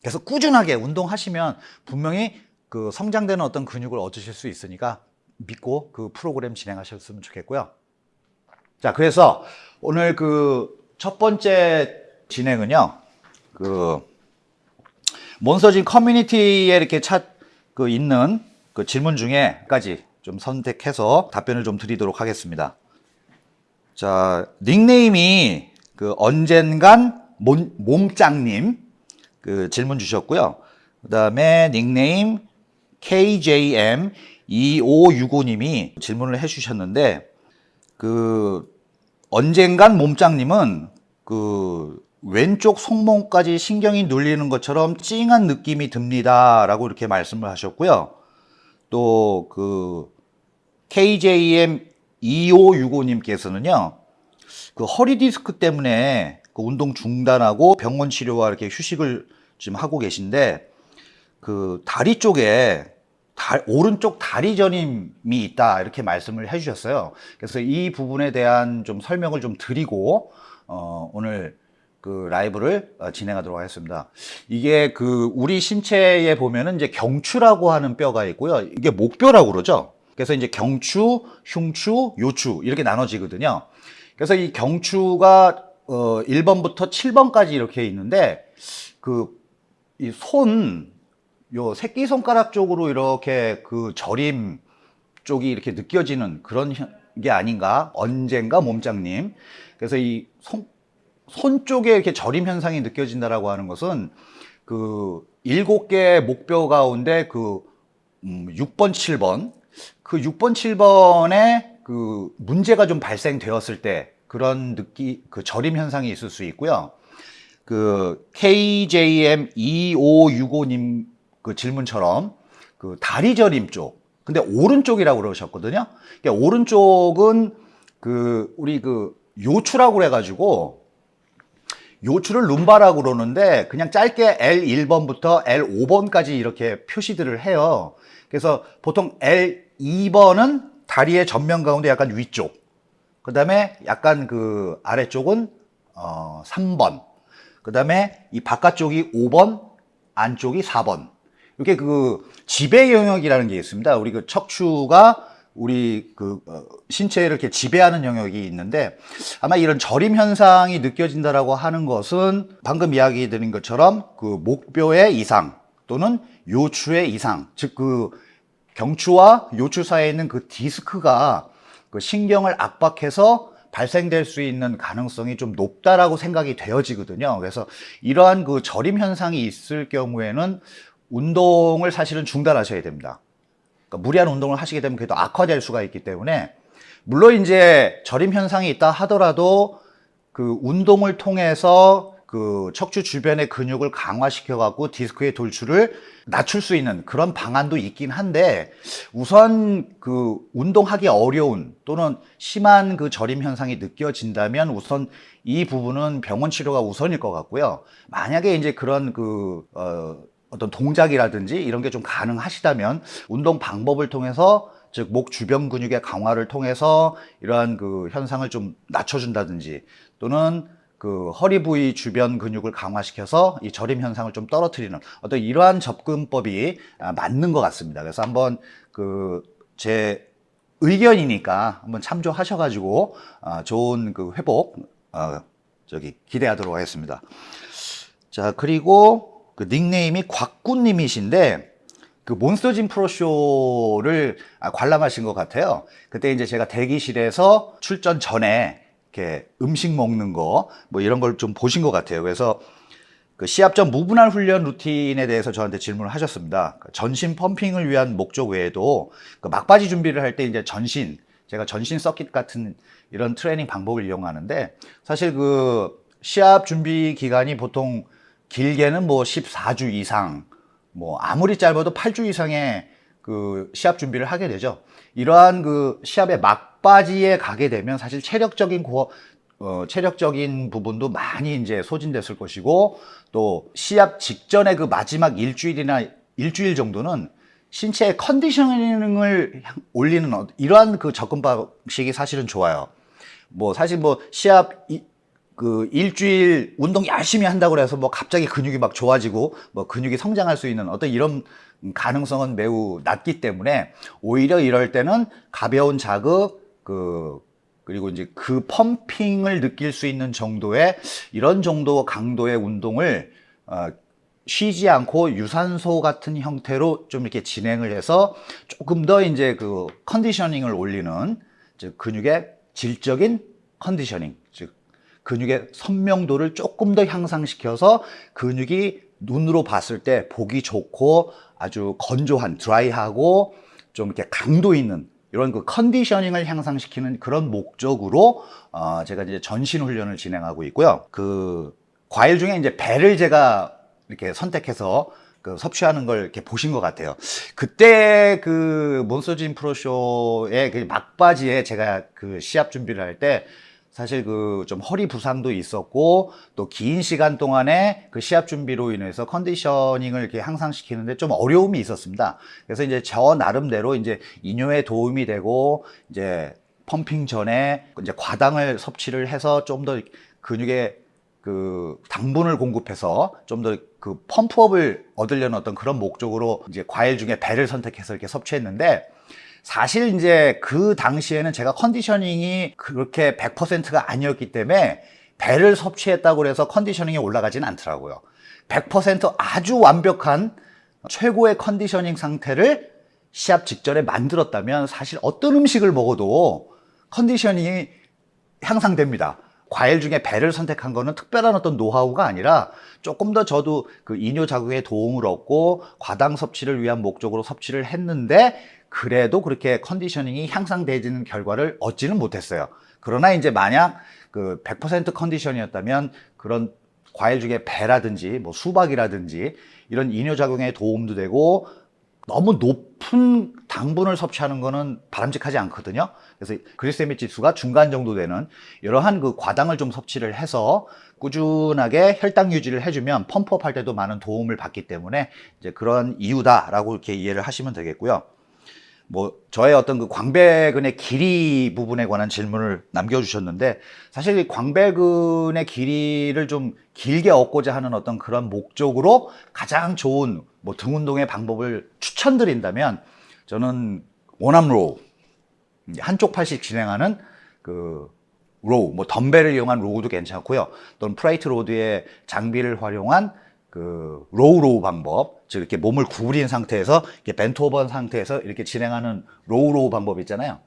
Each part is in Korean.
그래서 꾸준하게 운동하시면 분명히 그 성장되는 어떤 근육을 얻으실 수 있으니까 믿고 그 프로그램 진행하셨으면 좋겠고요. 자, 그래서 오늘 그 첫 번째 진행은요, 그 몬스터진 커뮤니티에 이렇게 찾, 그 있는 그 질문 중에까지 좀 선택해서 답변을 좀 드리도록 하겠습니다. 자, 닉네임이 그 언젠간 몸, 몸짱님 그 질문 주셨고요. 그 다음에 닉네임 KJM2565님이 질문을 해주셨는데 그 언젠간 몸짱님은 그 왼쪽 손목까지 신경이 눌리는 것처럼 찡한 느낌이 듭니다. 라고 이렇게 말씀을 하셨고요. 또 그 KJM2565님께서는요. 그 허리 디스크 때문에 그 운동 중단하고 병원 치료와 이렇게 휴식을 지금 하고 계신데 그 다리 쪽에 다, 오른쪽 다리 저림이 있다 이렇게 말씀을 해주셨어요. 그래서 이 부분에 대한 좀 설명을 좀 드리고 어, 오늘 그 라이브를 어, 진행하도록 하겠습니다. 이게 그 우리 신체에 보면은 이제 경추라고 하는 뼈가 있고요. 이게 목뼈라고 그러죠. 그래서 이제 경추, 흉추, 요추 이렇게 나눠지거든요. 그래서 이 경추가 어 1번부터 7번까지 이렇게 있는데 그 이 손 요 새끼 손가락 쪽으로 이렇게 그 저림 쪽이 이렇게 느껴지는 그런 현- 게 아닌가? 언젠가 몸짱님. 그래서 이 손, 손 쪽에 이렇게 저림 현상이 느껴진다라고 하는 것은 그 일곱 개 목뼈 가운데 그 음, 6번, 7번. 그 6번, 7번에 그 문제가 좀 발생되었을 때 그런 느끼 그 저림 현상이 있을 수 있고요. 그 KJM 2565님 그 질문처럼 그 다리 저림 쪽 근데 오른쪽이라고 그러셨거든요. 그러니까 오른쪽은 그 우리 그 요추라고 그래 가지고 요추를 룸바라고 그러는데 그냥 짧게 L1번부터 L5번까지 이렇게 표시들을 해요. 그래서 보통 L2번은 다리의 전면 가운데 약간 위쪽. 그 다음에 약간 그 아래쪽은 어 3번. 그 다음에 이 바깥쪽이 5번, 안쪽이 4번. 이렇게 그 지배 영역이라는 게 있습니다. 우리 그 척추가 우리 그 어, 신체를 이렇게 지배하는 영역이 있는데 아마 이런 저림 현상이 느껴진다라고 하는 것은 방금 이야기 드린 것처럼 그 목뼈의 이상 또는 요추의 이상 즉 그 경추와 요추 사이에 있는 그 디스크가 그 신경을 압박해서 발생될 수 있는 가능성이 좀 높다라고 생각이 되어지거든요. 그래서 이러한 그 저림 현상이 있을 경우에는 운동을 사실은 중단하셔야 됩니다. 그러니까 무리한 운동을 하시게 되면 그래도 악화될 수가 있기 때문에 물론 이제 저림 현상이 있다 하더라도 그 운동을 통해서 그 척추 주변의 근육을 강화시켜 갖고 디스크의 돌출을 낮출 수 있는 그런 방안도 있긴 한데 우선 그 운동하기 어려운 또는 심한 그 저림 현상이 느껴진다면 우선 이 부분은 병원 치료가 우선일 것 같고요. 만약에 이제 그런 그 어, 어떤 동작이라든지 이런 게 좀 가능하시다면 운동 방법을 통해서 즉 목 주변 근육의 강화를 통해서 이러한 그 현상을 좀 낮춰준다든지 또는 그 허리 부위 주변 근육을 강화시켜서 이 저림 현상을 좀 떨어뜨리는 어떤 이러한 접근법이 아, 맞는 것 같습니다. 그래서 한번 그 제 의견이니까 한번 참조하셔가지고 아, 좋은 그 회복 어, 저기 기대하도록 하겠습니다. 자 그리고 그 닉네임이 곽구님이신데 그 몬스터진 프로쇼를 아, 관람하신 것 같아요. 그때 이제 제가 대기실에서 출전 전에 이렇게 음식 먹는 거 뭐 이런 걸 좀 보신 것 같아요. 그래서 그 시합 전 무분할 훈련 루틴에 대해서 저한테 질문을 하셨습니다. 그 전신 펌핑을 위한 목적 외에도 그 막바지 준비를 할 때 이제 전신 제가 전신 서킷 같은 이런 트레이닝 방법을 이용하는데 사실 그 시합 준비 기간이 보통 길게는 뭐 14주 이상 뭐 아무리 짧아도 8주 이상의 그 시합 준비를 하게 되죠. 이러한 그 시합의 막 바지에 가게 되면 사실 체력적인 고, 어, 체력적인 부분도 많이 이제 소진됐을 것이고 또 시합 직전에 그 마지막 일주일이나 일주일 정도는 신체의 컨디셔닝을 올리는 어- 이러한 그 접근 방식이 사실은 좋아요. 뭐 사실 뭐 시합 이- 그 일주일 운동 열심히 한다고 해서 뭐 갑자기 근육이 막 좋아지고 뭐 근육이 성장할 수 있는 어떤 이런 가능성은 매우 낮기 때문에 오히려 이럴 때는 가벼운 자극 그 그리고 이제 그 펌핑을 느낄 수 있는 정도의 이런 정도 강도의 운동을 어, 쉬지 않고 유산소 같은 형태로 좀 이렇게 진행을 해서 조금 더 이제 그 컨디셔닝을 올리는 즉 근육의 질적인 컨디셔닝 즉 근육의 선명도를 조금 더 향상시켜서 근육이 눈으로 봤을 때 보기 좋고 아주 건조한 드라이하고 좀 이렇게 강도 있는 이런 그 컨디셔닝을 향상시키는 그런 목적으로 어 제가 이제 전신 훈련을 진행하고 있고요. 그 과일 중에 이제 배를 제가 이렇게 선택해서 그 섭취하는 걸 이렇게 보신 것 같아요. 그때 그 몬스터진 프로쇼의 그 막바지에 제가 그 시합 준비를 할때 사실 그 좀 허리 부상도 있었고 또 긴 시간 동안에 그 시합 준비로 인해서 컨디셔닝을 이렇게 향상시키는데 좀 어려움이 있었습니다. 그래서 이제 저 나름대로 이제 이뇨에 도움이 되고 이제 펌핑 전에 이제 과당을 섭취를 해서 좀 더 근육에 그 당분을 공급해서 좀 더 그 펌프업을 얻으려는 어떤 그런 목적으로 이제 과일 중에 배를 선택해서 이렇게 섭취했는데 사실 이제 그 당시에는 제가 컨디셔닝이 그렇게 100%가 아니었기 때문에 배를 섭취했다고 해서 컨디셔닝이 올라가진 않더라고요. 100% 아주 완벽한 최고의 컨디셔닝 상태를 시합 직전에 만들었다면 사실 어떤 음식을 먹어도 컨디셔닝이 향상됩니다. 과일 중에 배를 선택한 거는 특별한 어떤 노하우가 아니라 조금 더 저도 그 이뇨 자극에 도움을 얻고 과당 섭취를 위한 목적으로 섭취를 했는데 그래도 그렇게 컨디셔닝이 향상되지는 결과를 얻지는 못했어요. 그러나 이제 만약 그 100% 컨디션이었다면 그런 과일 중에 배라든지 뭐 수박이라든지 이런 이뇨 작용에 도움도 되고 너무 높은 당분을 섭취하는 거는 바람직하지 않거든요. 그래서 그리세믹 지수가 중간 정도 되는 이러한 그 과당을 좀 섭취를 해서 꾸준하게 혈당 유지를 해주면 펌프업 할 때도 많은 도움을 받기 때문에 이제 그런 이유다라고 이렇게 이해를 하시면 되겠고요. 뭐 저의 어떤 그 광배근의 길이 부분에 관한 질문을 남겨주셨는데 사실 이 광배근의 길이를 좀 길게 얻고자 하는 어떤 그런 목적으로 가장 좋은 뭐 등 운동의 방법을 추천드린다면 저는 one arm row 한쪽 팔씩 진행하는 그 row 뭐 덤벨을 이용한 row도 괜찮고요. 또는 plate load의 장비를 활용한 그 row row 방법 즉 이렇게 몸을 구부린 상태에서 이렇게 bent over 상태에서 이렇게 진행하는 row row 방법 있잖아요.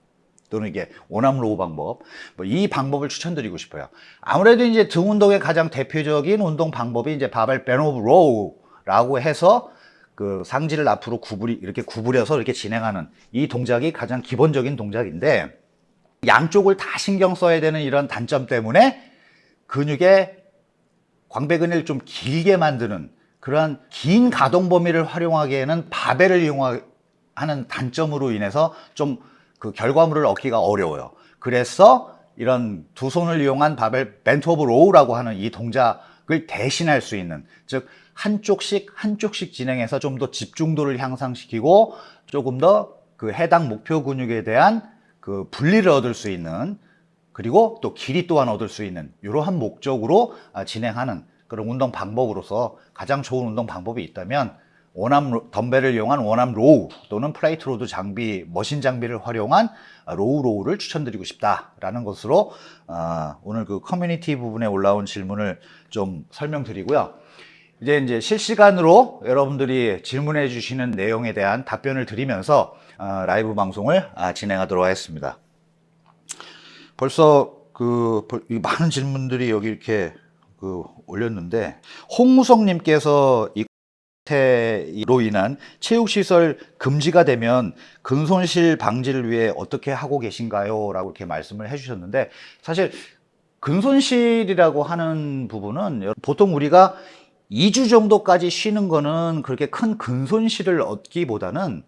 또는 이게 one arm row 방법. 뭐 이 방법을 추천드리고 싶어요. 아무래도 이제 등 운동의 가장 대표적인 운동 방법이 이제 바벨 bent over row라고 해서 그 상지를 앞으로 구부리 이렇게 구부려서 이렇게 진행하는 이 동작이 가장 기본적인 동작인데 양쪽을 다 신경 써야 되는 이런 단점 때문에 근육의 광배근을 좀 길게 만드는 그러한 긴 가동 범위를 활용하기에는 바벨을 이용하는 단점으로 인해서 좀 그 결과물을 얻기가 어려워요. 그래서 이런 두 손을 이용한 바벨 bent over row라고 하는 이 동작을 대신할 수 있는 즉 한쪽씩 한쪽씩 진행해서 좀 더 집중도를 향상시키고 조금 더 그 해당 목표 근육에 대한 그 분리를 얻을 수 있는 그리고 또 길이 또한 얻을 수 있는 이러한 목적으로 아, 진행하는 그런 운동 방법으로서 가장 좋은 운동 방법이 있다면 one arm 덤벨을 이용한 one arm row 또는 plate load 장비 machine 장비를 활용한 low row를 추천드리고 싶다라는 것으로 어, 오늘 그 커뮤니티 부분에 올라온 질문을 좀 설명드리고요. 이제 이제 실시간으로 여러분들이 질문해 주시는 내용에 대한 답변을 드리면서 어, 라이브 방송을 아, 진행하도록 하겠습니다. 벌써 그 많은 질문들이 여기 이렇게 그 올렸는데 홍무성님께서 이로 인한 체육시설 금지가 되면 근손실 방지를 위해 어떻게 하고 계신가요? 라고 이렇게 말씀을 해주셨는데 사실 근손실이라고 하는 부분은 보통 우리가 2주 정도까지 쉬는 거는 그렇게 큰 근손실을 얻기보다는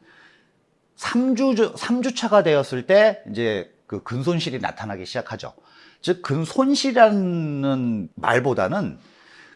3주, 3주 차가 되었을 때 이제 그 근손실이 나타나기 시작하죠. 즉, 근손실이라는 말보다는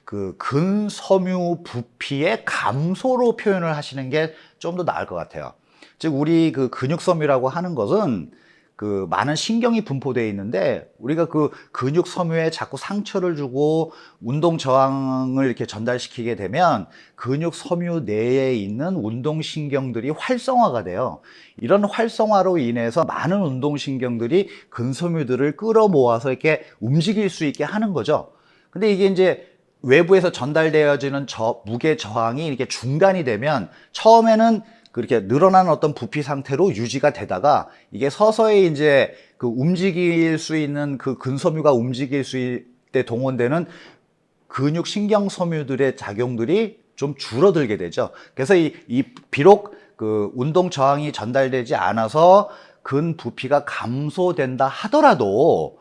그 근섬유 부피의 감소로 표현을 하시는 게 좀 더 나을 것 같아요. 즉, 우리 그 근육섬유라고 하는 것은 그 많은 신경이 분포되어 있는데 우리가 그 근육 섬유에 자꾸 상처를 주고 운동 저항을 이렇게 전달시키게 되면 근육 섬유 내에 있는 운동 신경들이 활성화가 돼요. 이런 활성화로 인해서 많은 운동 신경들이 근섬유들을 끌어모아서 이렇게 움직일 수 있게 하는 거죠. 근데 이게 이제 외부에서 전달되어지는 저, 무게 저항이 이렇게 중단이 되면 처음에는 그렇게 늘어난 어떤 부피 상태로 유지가 되다가 이게 서서히 이제 그 움직일 수 있는 그 근섬유가 움직일 수 때 동원되는 근육 신경 섬유들의 작용들이 좀 줄어들게 되죠. 그래서 이, 이 비록 그 운동 저항이 전달되지 않아서 근 부피가 감소된다 하더라도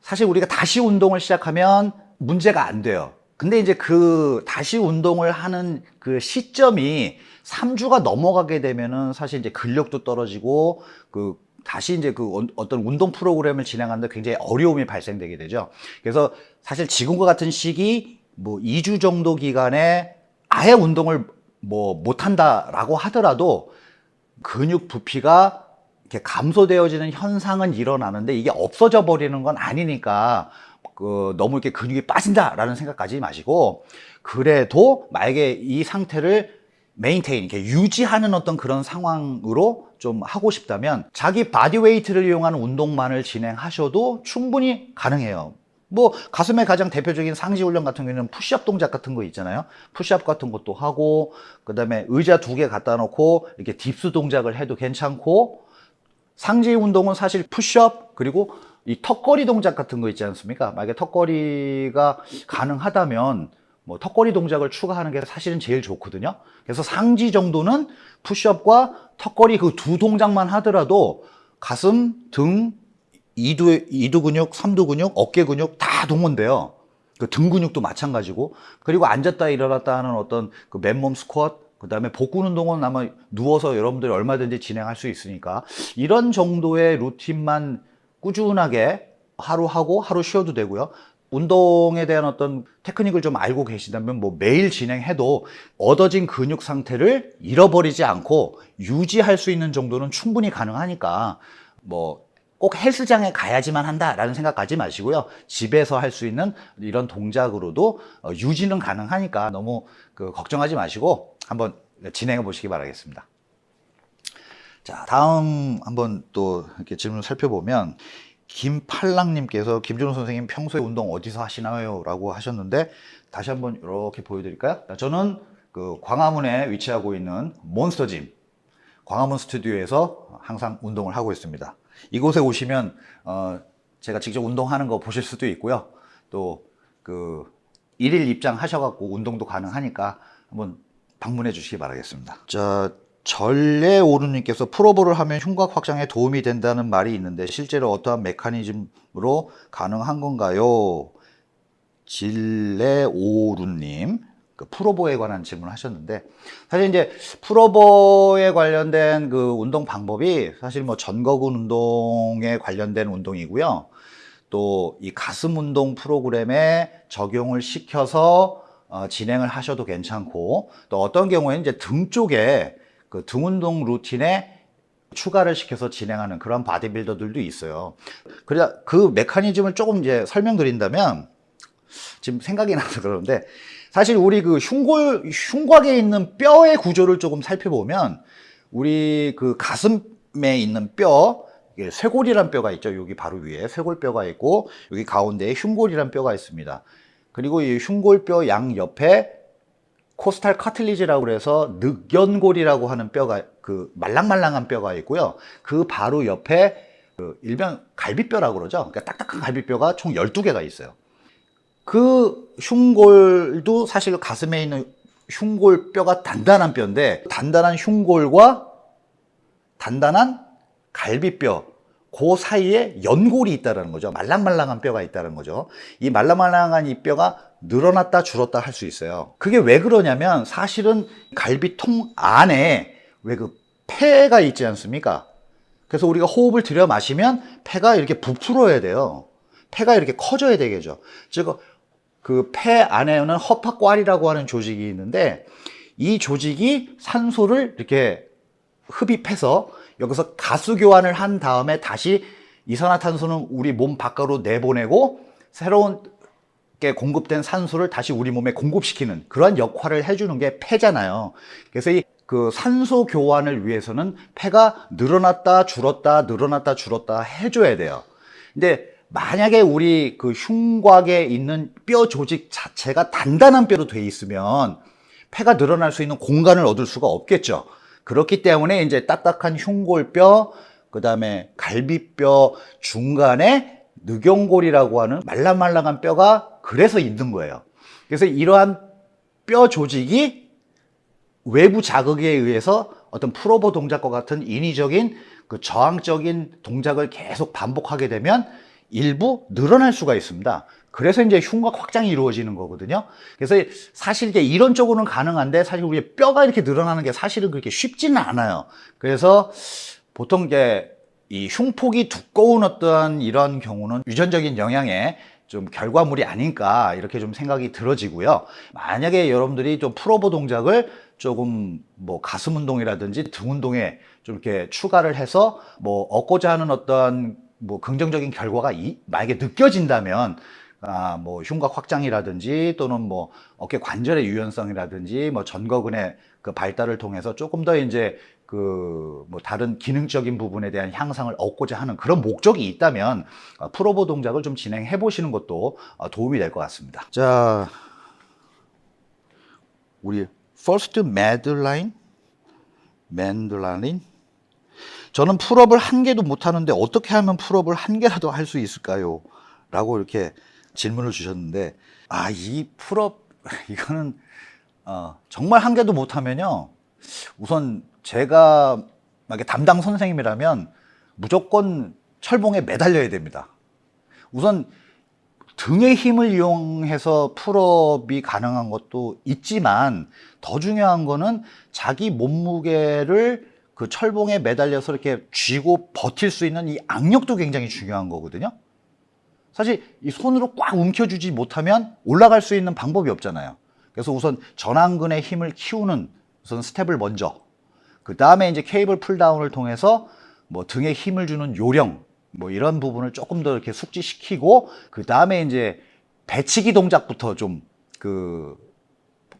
사실 우리가 다시 운동을 시작하면 문제가 안 돼요. 근데 이제 그 다시 운동을 하는 그 시점이 3주가 넘어가게 되면은 사실 이제 근력도 떨어지고 그 다시 이제 그 어- 어떤 운동 프로그램을 진행하는데 굉장히 어려움이 발생되게 되죠. 그래서 사실 지금과 같은 시기 뭐 2주 정도 기간에 아예 운동을 뭐 못한다라고 하더라도 근육 부피가 이렇게 감소되어지는 현상은 일어나는데 이게 없어져 버리는 건 아니니까 그 너무 이렇게 근육이 빠진다라는 생각까지 마시고 그래도 만약에 이 상태를 maintain 이렇게 유지하는 어떤 그런 상황으로 좀 하고 싶다면 자기 body weight를 이용하는 운동만을 진행하셔도 충분히 가능해요. 뭐 가슴의 가장 대표적인 상지 훈련 같은 경우에는 푸시업 동작 같은 거 있잖아요. 푸시업 같은 것도 하고 그 다음에 의자 두 개 갖다 놓고 이렇게 dips 동작을 해도 괜찮고 상지 운동은 사실 푸시업 그리고 이 턱걸이 동작 같은 거 있지 않습니까? 만약에 턱걸이가 가능하다면 뭐 턱걸이 동작을 추가하는 게 사실은 제일 좋거든요. 그래서 상지 정도는 푸시업과 턱걸이 그 두 동작만 하더라도 가슴, 등, 이두, 이두 근육, 삼두 근육, 어깨 근육 다 동원돼요. 그 등 근육도 마찬가지고 그리고 앉았다 일어났다 하는 어떤 그 맨몸 스쿼트 그 다음에 복근 운동은 아마 누워서 여러분들이 얼마든지 진행할 수 있으니까 이런 정도의 루틴만 꾸준하게 하루 하고 하루 쉬어도 되고요. 운동에 대한 어떤 테크닉을 좀 알고 계시다면 뭐 매일 진행해도 얻어진 근육 상태를 잃어버리지 않고 유지할 수 있는 정도는 충분히 가능하니까 뭐 꼭 헬스장에 가야지만 한다라는 생각하지 마시고요. 집에서 할 수 있는 이런 동작으로도 어, 유지는 가능하니까 너무 그 걱정하지 마시고 한번 진행해 보시기 바라겠습니다. 자, 다음 한번 또 이렇게 질문을 살펴보면 김팔랑님께서 김준호 선생님 평소에 운동 어디서 하시나요? 라고 하셨는데 다시 한번 이렇게 보여드릴까요? 자, 저는 그 광화문에 위치하고 있는 몬스터짐 광화문 스튜디오에서 항상 운동을 하고 있습니다. 이곳에 오시면 어, 제가 직접 운동하는 거 보실 수도 있고요. 또 그 일일 입장 하셔갖고 운동도 가능하니까 한번 방문해 주시기 바라겠습니다. 자, 전래오르님께서 프로볼을 하면 흉곽 확장에 도움이 된다는 말이 있는데 실제로 어떠한 메커니즘으로 가능한 건가요? 질레오르님 그 프로보에 관한 질문을 하셨는데 사실 이제 프로보에 관련된 그 운동 방법이 사실 뭐 전거근 운동에 관련된 운동이고요. 또 이 가슴 운동 프로그램에 적용을 시켜서 어, 진행을 하셔도 괜찮고 또 어떤 경우에는 이제 등 쪽에 그 등 운동 루틴에 추가를 시켜서 진행하는 그런 바디빌더들도 있어요. 그래 그 메커니즘을 조금 이제 설명드린다면 지금 생각이 나서 그러는데 사실 우리 그 흉골 흉곽에 있는 뼈의 구조를 조금 살펴보면 우리 그 가슴에 있는 뼈 쇄골이란 뼈가 있죠. 여기 바로 위에 쇄골뼈가 있고 여기 가운데에 흉골이란 뼈가 있습니다. 그리고 이 흉골뼈 양 옆에 코스탈 카틀리지라고 그래서 늑연골이라고 하는 뼈가 그 말랑말랑한 뼈가 있고요. 그 바로 옆에 그 일명 갈비뼈라고 그러죠. 그러니까 딱딱한 갈비뼈가 총 12개가 있어요. 그 흉골도 사실 가슴에 있는 흉골뼈가 단단한 뼈인데 단단한 흉골과 단단한 갈비뼈 그 사이에 연골이 있다는 거죠. 말랑말랑한 뼈가 있다는 거죠. 이 말랑말랑한 이 뼈가 늘어났다 줄었다 할 수 있어요. 그게 왜 그러냐면 사실은 갈비통 안에 왜 그 폐가 있지 않습니까? 그래서 우리가 호흡을 들여 마시면 폐가 이렇게 부풀어야 돼요. 폐가 이렇게 커져야 되겠죠. 즉, 그 폐 안에는 허파과리라고 하는 조직이 있는데 이 조직이 산소를 이렇게 흡입해서 여기서 가수 교환을 한 다음에 다시 이산화탄소는 우리 몸 밖으로 내보내고 새로운 게 공급된 산소를 다시 우리 몸에 공급시키는 그러한 역할을 해주는 게 폐잖아요. 그래서 이 그 산소 교환을 위해서는 폐가 늘어났다 줄었다 늘어났다 줄었다 해줘야 돼요. 근데 만약에 우리 그 흉곽에 있는 뼈 조직 자체가 단단한 뼈로 돼 있으면 폐가 늘어날 수 있는 공간을 얻을 수가 없겠죠. 그렇기 때문에 이제 딱딱한 흉골뼈, 그 다음에 갈비뼈 중간에 늑연골이라고 하는 말랑말랑한 뼈가 그래서 있는 거예요. 그래서 이러한 뼈 조직이 외부 자극에 의해서 어떤 프로보 동작과 같은 인위적인 그 저항적인 동작을 계속 반복하게 되면 일부 늘어날 수가 있습니다. 그래서 이제 흉곽 확장이 이루어지는 거거든요. 그래서 사실 이게 이론적으로는 가능한데 사실 우리 뼈가 이렇게 늘어나는 게 사실은 그렇게 쉽지는 않아요. 그래서 보통 이제 이 흉폭이 두꺼운 어떠한 이런 경우는 유전적인 영향에 좀 결과물이 아닐까 이렇게 좀 생각이 들어지고요. 만약에 여러분들이 좀 프로보 동작을 조금 뭐 가슴 운동이라든지 등 운동에 좀 이렇게 추가를 해서 뭐 얻고자 하는 어떤 뭐 긍정적인 결과가 이, 만약에 느껴진다면 아, 뭐 흉곽 확장이라든지 또는 뭐 어깨 관절의 유연성이라든지 뭐 전거근의 그 발달을 통해서 조금 더 이제 그 뭐 다른 기능적인 부분에 대한 향상을 얻고자 하는 그런 목적이 있다면 어, 프로보 동작을 좀 진행해 보시는 것도 어, 도움이 될 것 같습니다. 자, 우리 first medline, 맨들라인. 저는 pull-up을 한 개도 못 하는데 어떻게 하면 풀업을 한 개라도 할 수 있을까요? 라고 이렇게 질문을 주셨는데 아 이 pull-up 이거는 어, 정말 한 개도 못 하면요 우선 제가 만약에 담당 선생님이라면 무조건 철봉에 매달려야 됩니다 우선 등의 힘을 이용해서 pull-up이 가능한 것도 있지만 더 중요한 거는 자기 몸무게를 그 철봉에 매달려서 이렇게 쥐고 버틸 수 있는 이 악력도 굉장히 중요한 거거든요. 사실 이 손으로 꽉 움켜주지 못하면 올라갈 수 있는 방법이 없잖아요. 그래서 우선 전완근의 힘을 키우는 우선 스텝을 먼저 그 다음에 이제 케이블 pulldown을 통해서 뭐 등에 힘을 주는 요령 뭐 이런 부분을 조금 더 이렇게 숙지시키고 그 다음에 이제 배치기 동작부터 좀 그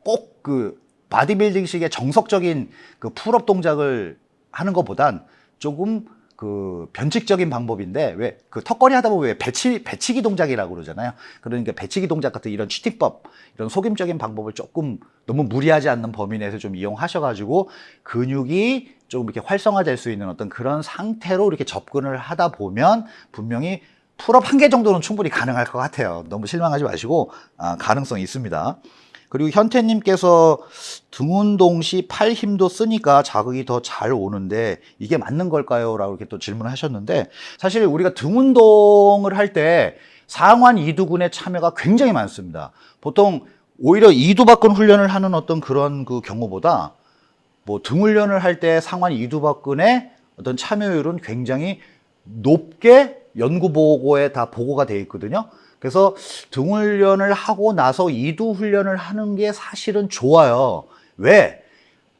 꼭그 바디빌딩식의 정석적인 그 pull-up 동작을 하는 것보단 조금 그 변칙적인 방법인데 왜 그 턱걸이 하다 보면 왜 배치 배치기 동작이라고 그러잖아요. 그러니까 배치기 동작 같은 이런 cheating법 이런 속임적인 방법을 조금 너무 무리하지 않는 범위 내에서 좀 이용하셔가지고 근육이 조금 이렇게 활성화될 수 있는 어떤 그런 상태로 이렇게 접근을 하다 보면 분명히 pull-up 한 개 정도는 충분히 가능할 것 같아요. 너무 실망하지 마시고 아, 가능성이 있습니다. 그리고 현태님께서 등 운 동 시 팔 힘도 쓰니까 자극이 더 잘 오는데 이게 맞는 걸까요? 라고 이렇게 또 질문을 하셨는데 사실 우리가 등 운동을 할 때 상완 이두근의 참여가 굉장히 많습니다. 보통 오히려 이두박근 훈련을 하는 어떤 그런 그 경우보다 뭐 등 훈련을 할 때 상완 이두박근의 어떤 참여율은 굉장히 높게 연구 보고에 다 보고가 돼 있거든요. 그래서 등 훈련을 하고 나서 이두 훈련을 하는 게 사실은 좋아요. 왜?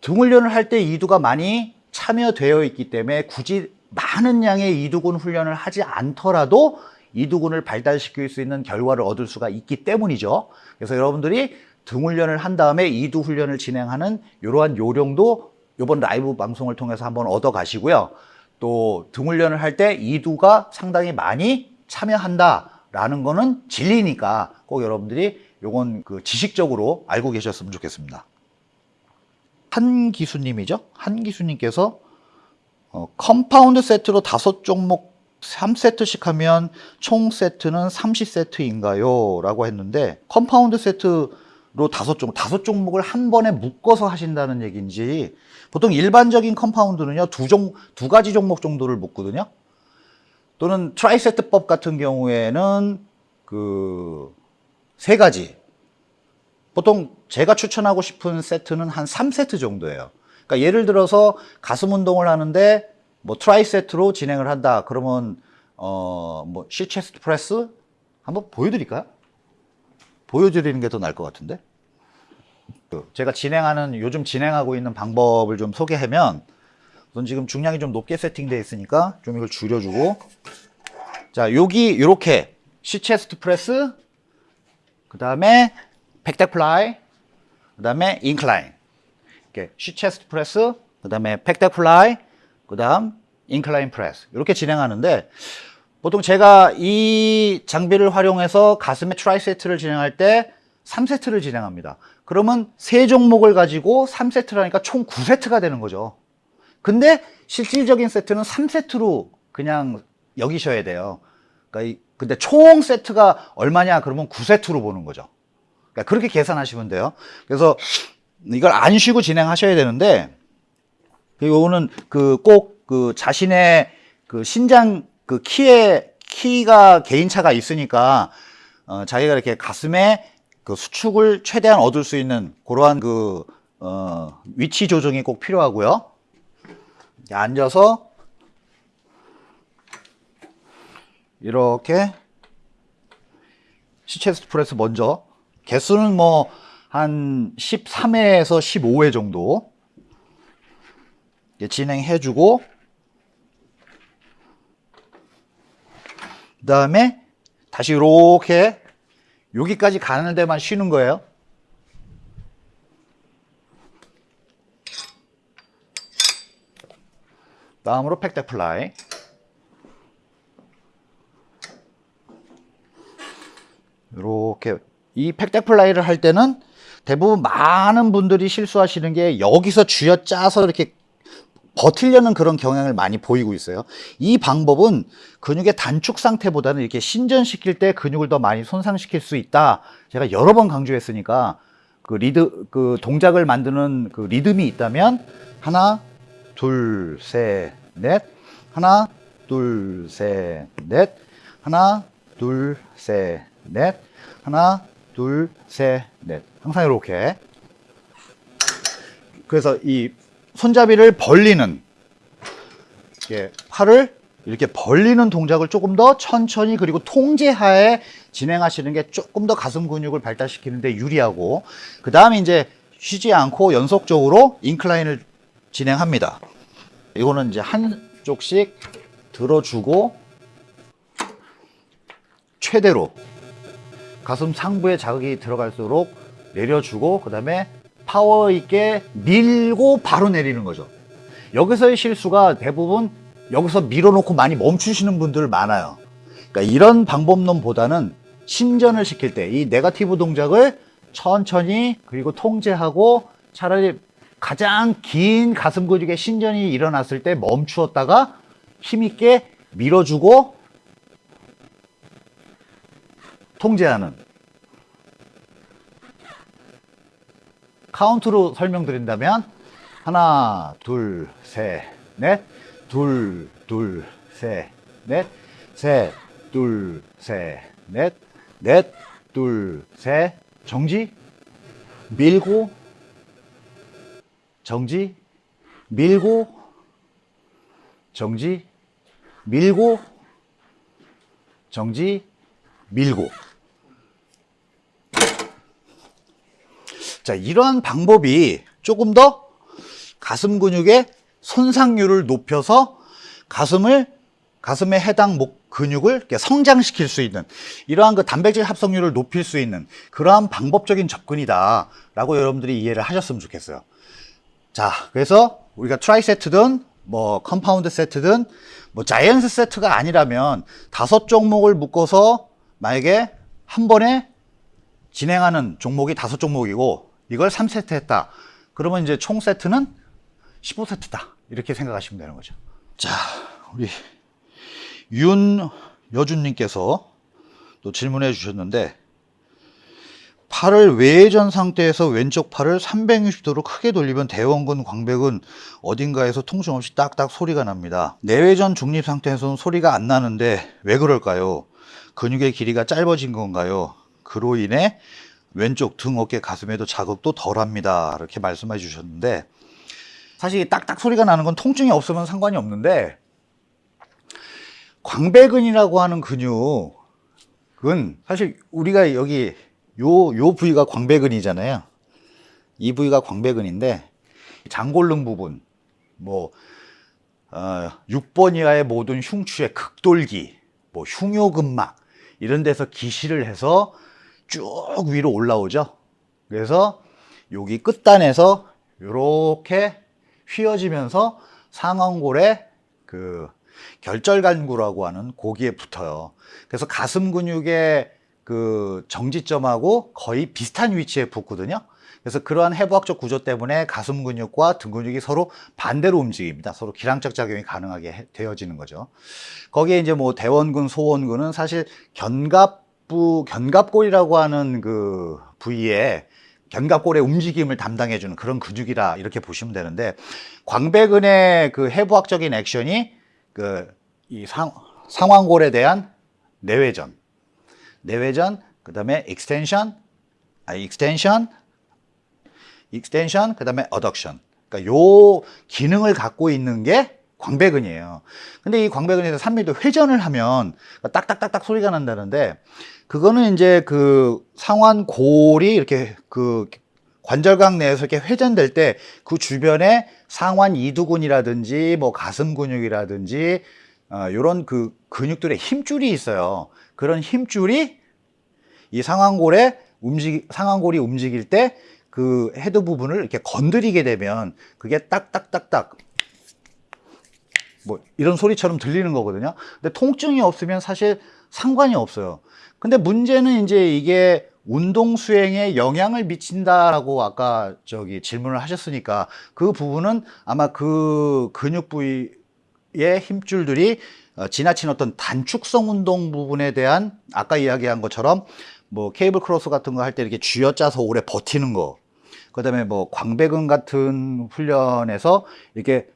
등 훈련을 할 때 이두가 많이 참여되어 있기 때문에 굳이 많은 양의 이두근 훈련을 하지 않더라도 이두근을 발달시킬 수 있는 결과를 얻을 수가 있기 때문이죠. 그래서 여러분들이 등 훈련을 한 다음에 이두 훈련을 진행하는 이러한 요령도 이번 라이브 방송을 통해서 한번 얻어 가시고요. 또 등 훈련을 할 때 이두가 상당히 많이 참여한다. 라는 거는 진리니까 꼭 여러분들이 요건 그 지식적으로 알고 계셨으면 좋겠습니다. 한 기수님이죠. 한 기수님께서 어, compound 세트로 다섯 종목 3세트씩 하면 총 세트는 30세트인가요? 라고 했는데 compound 세트로 다섯 종목, 다섯 종목을 한 번에 묶어서 하신다는 얘기인지 보통 일반적인 compound는요, 두 종, 두 가지 종목 정도를 묶거든요. 또는 tri-set법 같은 경우에는 그 세 가지. 보통 제가 추천하고 싶은 세트는 한 3세트 정도예요. 그러니까 예를 들어서 가슴 운동을 하는데 뭐 tri-set로 진행을 한다. 그러면 어뭐 seated chest press 한번 보여드릴까요? 보여드리는 게 더 나을 것 같은데. 그 제가 진행하는 요즘 진행하고 있는 방법을 좀 소개하면 우선 지금 중량이 좀 높게 세팅되어 있으니까 좀 이걸 줄여주고 자 여기 이렇게 seated chest press 그 다음에 pec deck fly 그 다음에 incline 이렇게 seated chest press 그 다음에 pec deck fly 그 다음 incline press 이렇게 진행하는데 보통 제가 이 장비를 활용해서 가슴에 tri-set를 진행할 때 3세트를 진행합니다. 그러면 세 종목을 가지고 3세트라니까 총 9세트가 되는 거죠. 근데 실질적인 세트는 3세트로 그냥 여기셔야 돼요. 그러니까 이- 근데 총 세트가 얼마냐 그러면 9세트로 보는 거죠. 그러니까 그렇게 계산하시면 돼요. 그래서 이걸 안 쉬고 진행하셔야 되는데 이거는 그꼭그 자신의 그 신장 그 키에 키가 개인차가 있으니까 어, 자기가 이렇게 가슴에 그 수축을 최대한 얻을 수 있는 그러한 그 어, 위치 조정이 꼭 필요하고요. 앉아서 이렇게 시체스트 프레스 먼저 개수는 뭐 한 13회에서 15회 정도 이렇게 진행해 주고 그 다음에 다시 이렇게 여기까지 가는 데만 쉬는 거예요. 다음으로 pec deck fly. 이렇게 이 pec deck fly를 할 때는 대부분 많은 분들이 실수하시는 게 여기서 쥐어 짜서 이렇게 버틸려는 그런 경향을 많이 보이고 있어요. 이 방법은 근육의 단축 상태보다는 이렇게 신전시킬 때 근육을 더 많이 손상시킬 수 있다. 제가 여러 번 강조했으니까 그 리드 그 동작을 만드는 그 리듬이 있다면 하나, 둘, 셋, 넷, 하나, 둘, 셋, 넷, 하나, 둘, 셋, 넷, 하나, 둘, 셋, 넷. 항상 이렇게. 그래서 이 손잡이를 벌리는 이렇게 팔을 이렇게 벌리는 동작을 조금 더 천천히 그리고 통제하에 진행하시는 게 조금 더 가슴 근육을 발달시키는데 유리하고 그 다음에 이제 쉬지 않고 연속적으로 인클라인을 진행합니다. 이거는 이제 한쪽씩 들어주고 최대로 가슴 상부에 자극이 들어갈수록 내려주고 그 다음에 파워 있게 밀고 바로 내리는 거죠. 여기서의 실수가 대부분 여기서 밀어놓고 많이 멈추시는 분들 많아요. 그러니까 이런 방법론보다는 신전을 시킬 때 이 네가티브 동작을 천천히 그리고 통제하고 차라리 가장 긴 가슴 근육의 신전이 일어났을 때 멈추었다가 힘있게 밀어주고 통제하는 카운트로 설명드린다면 하나, 둘, 셋, 넷, 둘, 둘, 셋, 넷, 셋, 둘, 셋, 넷, 넷, 둘, 셋, 정지, 밀고, 정지, 밀고, 정지, 밀고, 정지, 밀고. 자, 이러한 방법이 조금 더 가슴 근육의 손상률을 높여서 가슴을 가슴에 해당 목 근육을 성장시킬 수 있는 이러한 그 단백질 합성률을 높일 수 있는 그러한 방법적인 접근이다 라고 여러분들이 이해를 하셨으면 좋겠어요. 자, 그래서 우리가 tri set든 뭐 compound set든 뭐 giant set가 아니라면 다섯 종목을 묶어서 만약에 한 번에 진행하는 종목이 다섯 종목이고 이걸 3세트 했다. 그러면 이제 총 세트는 15세트다. 이렇게 생각하시면 되는 거죠. 자, 우리 윤여준님께서 또 질문해 주셨는데 팔을 외전 상태에서 왼쪽 팔을 360도로 크게 돌리면 대원근 광배근 어딘가에서 통증 없이 딱딱 소리가 납니다. 내외전 중립 상태에서는 소리가 안 나는데 왜 그럴까요? 근육의 길이가 짧아진 건가요? 그로 인해 왼쪽 등, 어깨, 가슴에도 자극도 덜합니다. 이렇게 말씀해 주셨는데 사실 딱딱 소리가 나는 건 통증이 없으면 상관이 없는데 광배근이라고 하는 근육은 사실 우리가 여기 요, 요 부위가 광배근이잖아요. 이 부위가 광배근인데 장골릉 부분, 뭐 어, 6번 이하의 모든 흉추의 극돌기, 뭐 흉요근막 이런 데서 기시를 해서 쭉 위로 올라오죠. 그래서 여기 끝단에서 이렇게 휘어지면서 상완골에 그 결절간구라고 하는 고기에 붙어요. 그래서 가슴 근육의 그 정지점하고 거의 비슷한 위치에 붙거든요. 그래서 그러한 해부학적 구조 때문에 가슴 근육과 등 근육이 서로 반대로 움직입니다. 서로 기량적 작용이 가능하게 해- 되어지는 거죠. 거기에 이제 뭐 대원근, 소원근은 사실 견갑부, 견갑골이라고 하는 그 부위에 견갑골의 움직임을 담당해 주는 그런 근육이라 이렇게 보시면 되는데 광배근의 그 해부학적인 액션이 그 이 상완골에 대한 내외전, 내외전, 그 다음에 extension, 아 extension, extension, 그 다음에 adduction. 그러니까 요 기능을 갖고 있는 게 광배근이에요. 근데 이 광배근에서 3미도 회전을 하면 딱딱딱딱 소리가 난다는데 그거는 이제 그 상완 골이 이렇게 그 관절각 내에서 이렇게 회전될 때 그 주변에 상완 이두근이라든지 뭐 가슴 근육이라든지 어, 이런 그 근육들의 힘줄이 있어요. 그런 힘줄이 이 상완골에 움직 상완골이 움직일 때 그 헤드 부분을 이렇게 건드리게 되면 그게 딱딱딱딱 뭐 이런 소리처럼 들리는 거거든요. 근데 통증이 없으면 사실 상관이 없어요. 근데 문제는 이제 이게 운동 수행에 영향을 미친다라고 아까 저기 질문을 하셨으니까 그 부분은 아마 그 근육 부위 의 힘줄들이 어, 지나친 어떤 단축성 운동 부분에 대한 아까 이야기한 것처럼 뭐 케이블 크로스 같은 거 할 때 이렇게 쥐어짜서 오래 버티는 거. 그다음에 뭐 광배근 같은 훈련에서 이렇게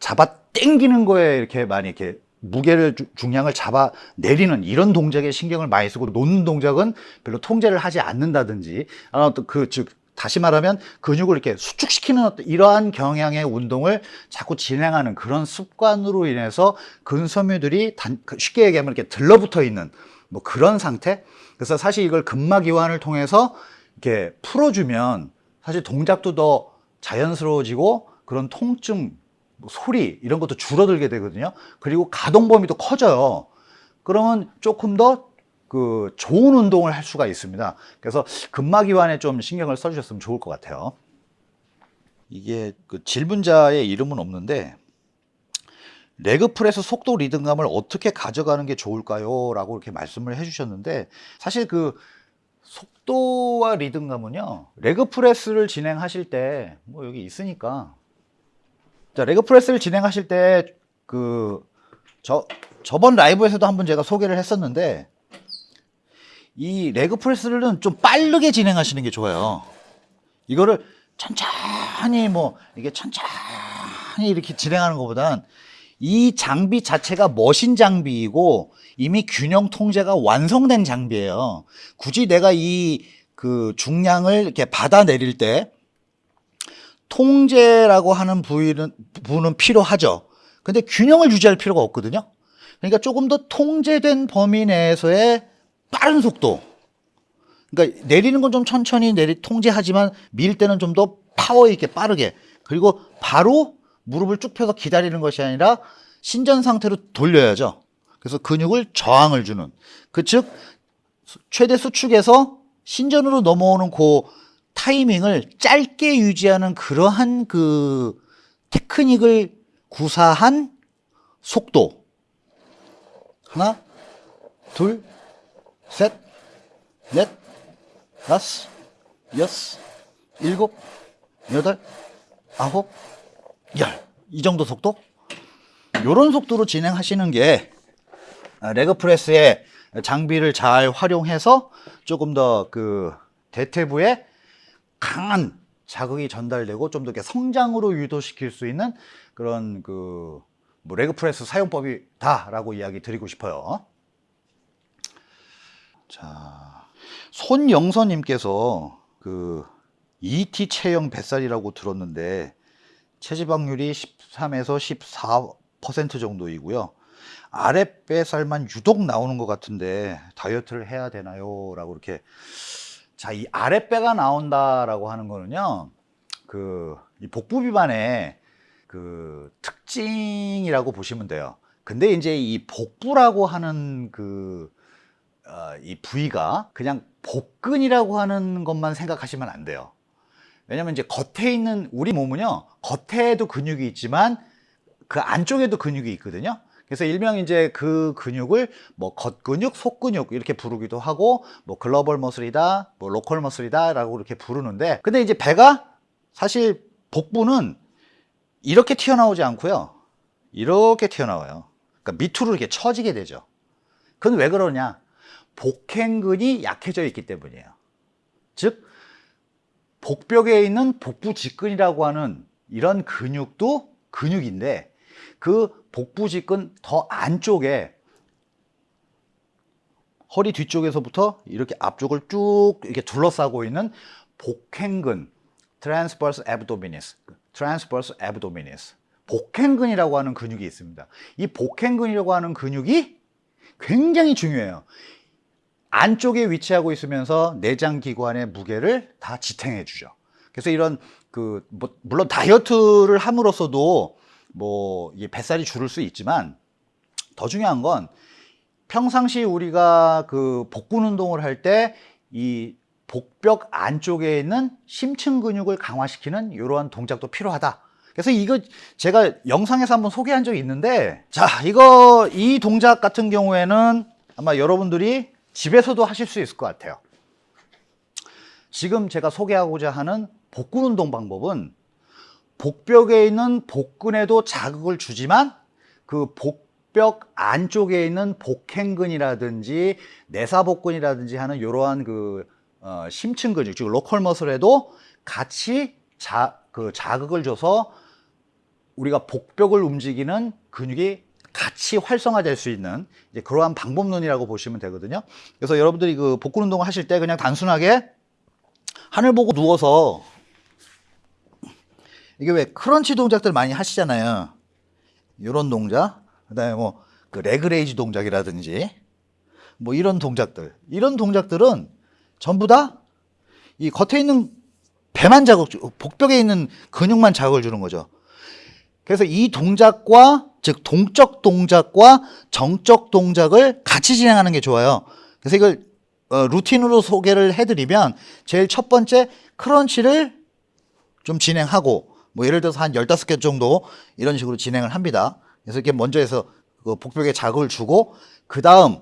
잡아 당기는 거에 이렇게 많이 이렇게 무게를 주- 중량을 잡아 내리는 이런 동작에 신경을 많이 쓰고 놓는 동작은 별로 통제를 하지 않는다든지 아, 어떤 그즉 다시 말하면 근육을 이렇게 수축시키는 어떤 이러한 경향의 운동을 자꾸 진행하는 그런 습관으로 인해서 근섬유들이 단, 그 쉽게 얘기하면 이렇게 들러붙어 있는 뭐 그런 상태. 그래서 사실 이걸 근막 이완을 통해서 이렇게 풀어주면 사실 동작도 더 자연스러워지고 그런 통증, 뭐 소리 이런 것도 줄어들게 되거든요. 그리고 가동 범위도 커져요. 그러면 조금 더 그 좋은 운동을 할 수가 있습니다. 그래서 근막 이완에 좀 신경을 써주셨으면 좋을 것 같아요. 이게 그 질문자의 이름은 없는데 leg press 속도 리듬감을 어떻게 가져가는 게 좋을까요? 라고 이렇게 말씀을 해주셨는데 사실 그 속도와 리듬감은요 leg press를 진행하실 때 뭐 여기 있으니까 자 레그 프레스를 진행하실 때 그 저 저번 라이브에서도 한번 제가 소개를 했었는데 이 레그 프레스는 좀 빠르게 진행하시는 게 좋아요. 이거를 천천히 뭐 이게 천천히 이렇게 진행하는 것보단 이 장비 자체가 머신 장비이고 이미 균형 통제가 완성된 장비예요. 굳이 내가 이 그 중량을 이렇게 받아 내릴 때 통제라고 하는 부위는 부분은 필요하죠. 근데 균형을 유지할 필요가 없거든요. 그러니까 조금 더 통제된 범위 내에서의 빠른 속도. 그러니까 내리는 건 좀 천천히 내리 통제하지만 밀 때는 좀 더 파워 있게 빠르게 그리고 바로 무릎을 쭉 펴서 기다리는 것이 아니라 신전 상태로 돌려야죠. 그래서 근육을 저항을 주는 그 즉 최대 수축에서 신전으로 넘어오는 그 타이밍을 짧게 유지하는 그러한 그 테크닉을 구사한 속도 하나 둘 셋, 넷, 다섯, 여섯, 일곱, 여덟, 아홉, 열. 이 정도 속도? 요런 속도로 진행하시는 게 아, leg press의 장비를 잘 활용해서 조금 더 그 대퇴부에 강한 자극이 전달되고 좀 더 성장으로 유도시킬 수 있는 그런 그 뭐 leg press 사용법이다라고 이야기 드리고 싶어요. 자, 손영선님께서 그 ET 체형 뱃살이라고 들었는데 체지방률이 13에서 14% 정도이고요. 아랫배살만 유독 나오는 것 같은데 다이어트를 해야 되나요? 라고 이렇게 자, 이 아랫배가 나온다라고 하는 거는요. 그이 복부 비만에 그 특징이라고 보시면 돼요. 근데 이제 이 복부라고 하는 그, 어, 이 부위가 그냥 복근이라고 하는 것만 생각하시면 안 돼요. 왜냐면 이제 겉에 있는 우리 몸은요, 겉에도 근육이 있지만 그 안쪽에도 근육이 있거든요. 그래서 일명 이제 그 근육을 뭐 겉근육, 속근육 이렇게 부르기도 하고 뭐 글로벌 머슬이다, 뭐 로컬 머슬이다 라고 이렇게 부르는데 근데 이제 배가 사실 복부는 이렇게 튀어나오지 않고요. 이렇게 튀어나와요. 그러니까 밑으로 이렇게 처지게 되죠. 그건 왜 그러냐? 복행근이 약해져 있기 때문이에요. 즉 복벽에 있는 복부 직근이라고 하는 이런 근육도 근육인데 그 복부 직근 더 안쪽에 허리 뒤쪽에서부터 이렇게 앞쪽을 쭉 이렇게 둘러싸고 있는 복행근 transverse abdominis transverse abdominis 복행근이라고 하는 근육이 있습니다. 이 복행근이라고 하는 근육이 굉장히 중요해요. 안쪽에 위치하고 있으면서 내장 기관의 무게를 다 지탱해 주죠. 그래서 이런 그 뭐 물론 다이어트를 함으로써도 뭐 이게 뱃살이 줄을 수 있지만 더 중요한 건 평상시 우리가 그 복근 운동을 할 때 이 복벽 안쪽에 있는 심층 근육을 강화시키는 이러한 동작도 필요하다. 그래서 이거 제가 영상에서 한번 소개한 적이 있는데 자 이거 이 동작 같은 경우에는 아마 여러분들이 집에서도 하실 수 있을 것 같아요. 지금 제가 소개하고자 하는 복근 운동 방법은 복벽에 있는 복근에도 자극을 주지만 그 복벽 안쪽에 있는 복행근이라든지 내사복근이라든지 하는 이러한 그 어, 심층 근육, 즉 로컬 머슬에도 같이 자, 그 자극을 줘서 우리가 복벽을 움직이는 근육이 같이 활성화될 수 있는 그러한 방법론이라고 보시면 되거든요. 그래서 여러분들이 그 복근 운동을 하실 때 그냥 단순하게 하늘 보고 누워서 이게 왜 crunch 동작들 많이 하시잖아요. 이런 동작, 그다음에 뭐 그 leg raise 동작이라든지 뭐 이런 동작들, 이런 동작들은 전부 다 이 겉에 있는 배만 자극, 복벽에 있는 근육만 자극을 주는 거죠. 그래서 이 동작과 즉 동적 동작과 정적 동작을 같이 진행하는 게 좋아요. 그래서 이걸 어, 루틴으로 소개를 해드리면 제일 첫 번째 crunch를 좀 진행하고 뭐 예를 들어서 한 15개 정도 이런 식으로 진행을 합니다. 그래서 이렇게 먼저 해서 그 복벽에 자극을 주고 그 다음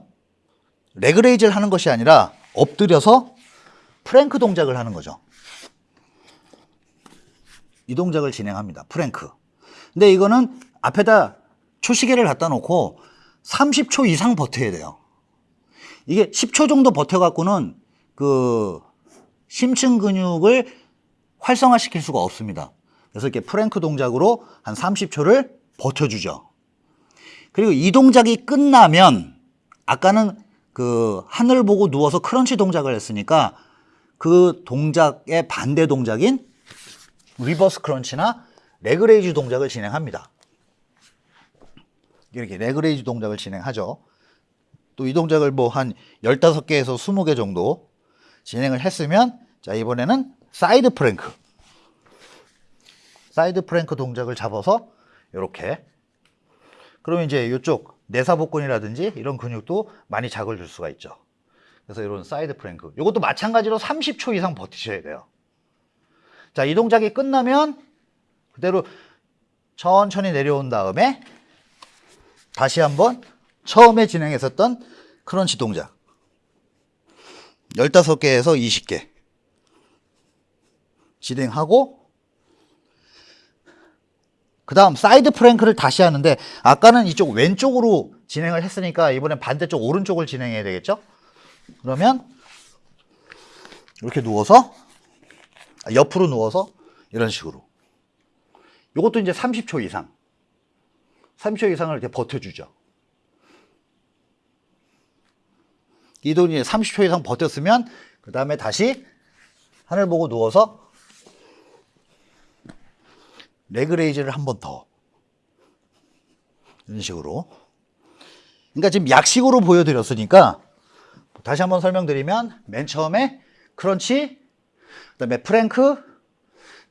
leg raise를 하는 것이 아니라 엎드려서 프랭크 동작을 하는 거죠. 이 동작을 진행합니다. 프랭크. 근데 이거는 앞에다 초시계를 갖다 놓고 30초 이상 버텨야 돼요. 이게 10초 정도 버텨갖고는 그 심층 근육을 활성화시킬 수가 없습니다. 그래서 이렇게 프랭크 동작으로 한 30초를 버텨주죠. 그리고 이 동작이 끝나면 아까는 그 하늘 보고 누워서 크런치 동작을 했으니까 그 동작의 반대 동작인 reverse crunch나 leg raise 동작을 진행합니다. 이렇게 leg raise 동작을 진행하죠. 또 이 동작을 뭐 한 15개에서 20개 정도 진행을 했으면 자 이번에는 side plank side plank 동작을 잡아서 이렇게 그러면 이제 이쪽 내사복근이라든지 이런 근육도 많이 자극을 줄 수가 있죠. 그래서 이런 side plank 이것도 마찬가지로 30초 이상 버티셔야 돼요. 자, 이 동작이 끝나면 그대로 천천히 내려온 다음에 다시 한번 처음에 진행했었던 crunch 동작. 15개에서 20개. 진행하고 그 다음 side plank를 다시 하는데 아까는 이쪽 왼쪽으로 진행을 했으니까 이번엔 반대쪽 오른쪽을 진행해야 되겠죠? 그러면 이렇게 누워서 아, 옆으로 누워서 이런 식으로. 이것도 이제 30초 이상 30초 이상을 이렇게 버텨주죠. 이 동작이 30초 이상 버텼으면 그 다음에 다시 하늘 보고 누워서 leg raise를 한 번 더. 이런 식으로. 그러니까 지금 약식으로 보여드렸으니까 다시 한번 설명드리면 맨 처음에 crunch, 그 다음에 프랭크,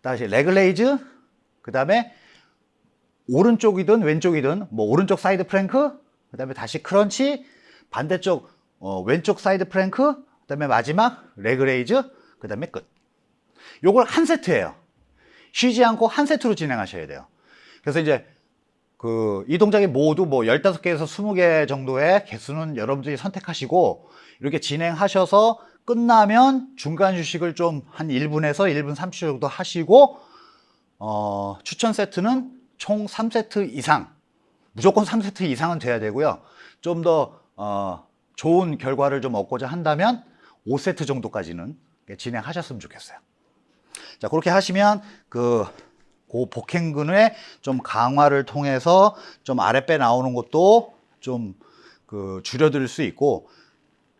다시 leg raise, 그 다음에 오른쪽이든 왼쪽이든 뭐 오른쪽 side plank 그 다음에 다시 crunch 반대쪽 어, 왼쪽 side plank 그 다음에 마지막 leg raise 그 다음에 끝. 요걸 한 세트예요. 쉬지 않고 한 세트로 진행하셔야 돼요. 그래서 이제 그 이 동작이 모두 뭐 15개에서 20개 정도의 개수는 여러분들이 선택하시고 이렇게 진행하셔서 끝나면 중간 휴식을 좀 한 1분에서 1분 30초 정도 하시고 어, 추천 세트는 총 3세트 이상 무조건 3세트 이상은 돼야 되고요 좀더 어, 좋은 결과를 좀 얻고자 한다면 5세트 정도까지는 진행하셨으면 좋겠어요 자 그렇게 하시면 그, 그 복행근의 좀 강화를 통해서 좀 아랫배 나오는 것도 좀 그 줄여들 수 있고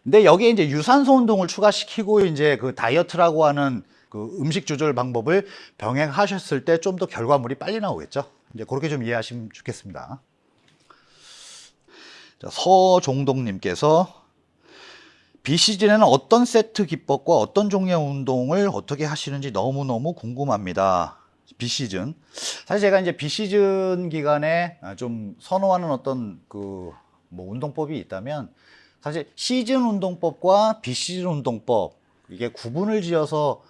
근데 여기에 이제 유산소 운동을 추가시키고 이제 그 다이어트라고 하는 그 음식 조절 방법을 병행하셨을 때 좀 더 결과물이 빨리 나오겠죠. 이제 그렇게 좀 이해하시면 좋겠습니다. 자, 서종동님께서 비시즌에는 어떤 세트 기법과 어떤 종류의 운동을 어떻게 하시는지 너무너무 궁금합니다. 비시즌. 사실 제가 이제 비시즌 기간에 좀 선호하는 어떤 그 뭐 운동법이 있다면 사실 시즌 운동법과 비시즌 운동법 이게 구분을 지어서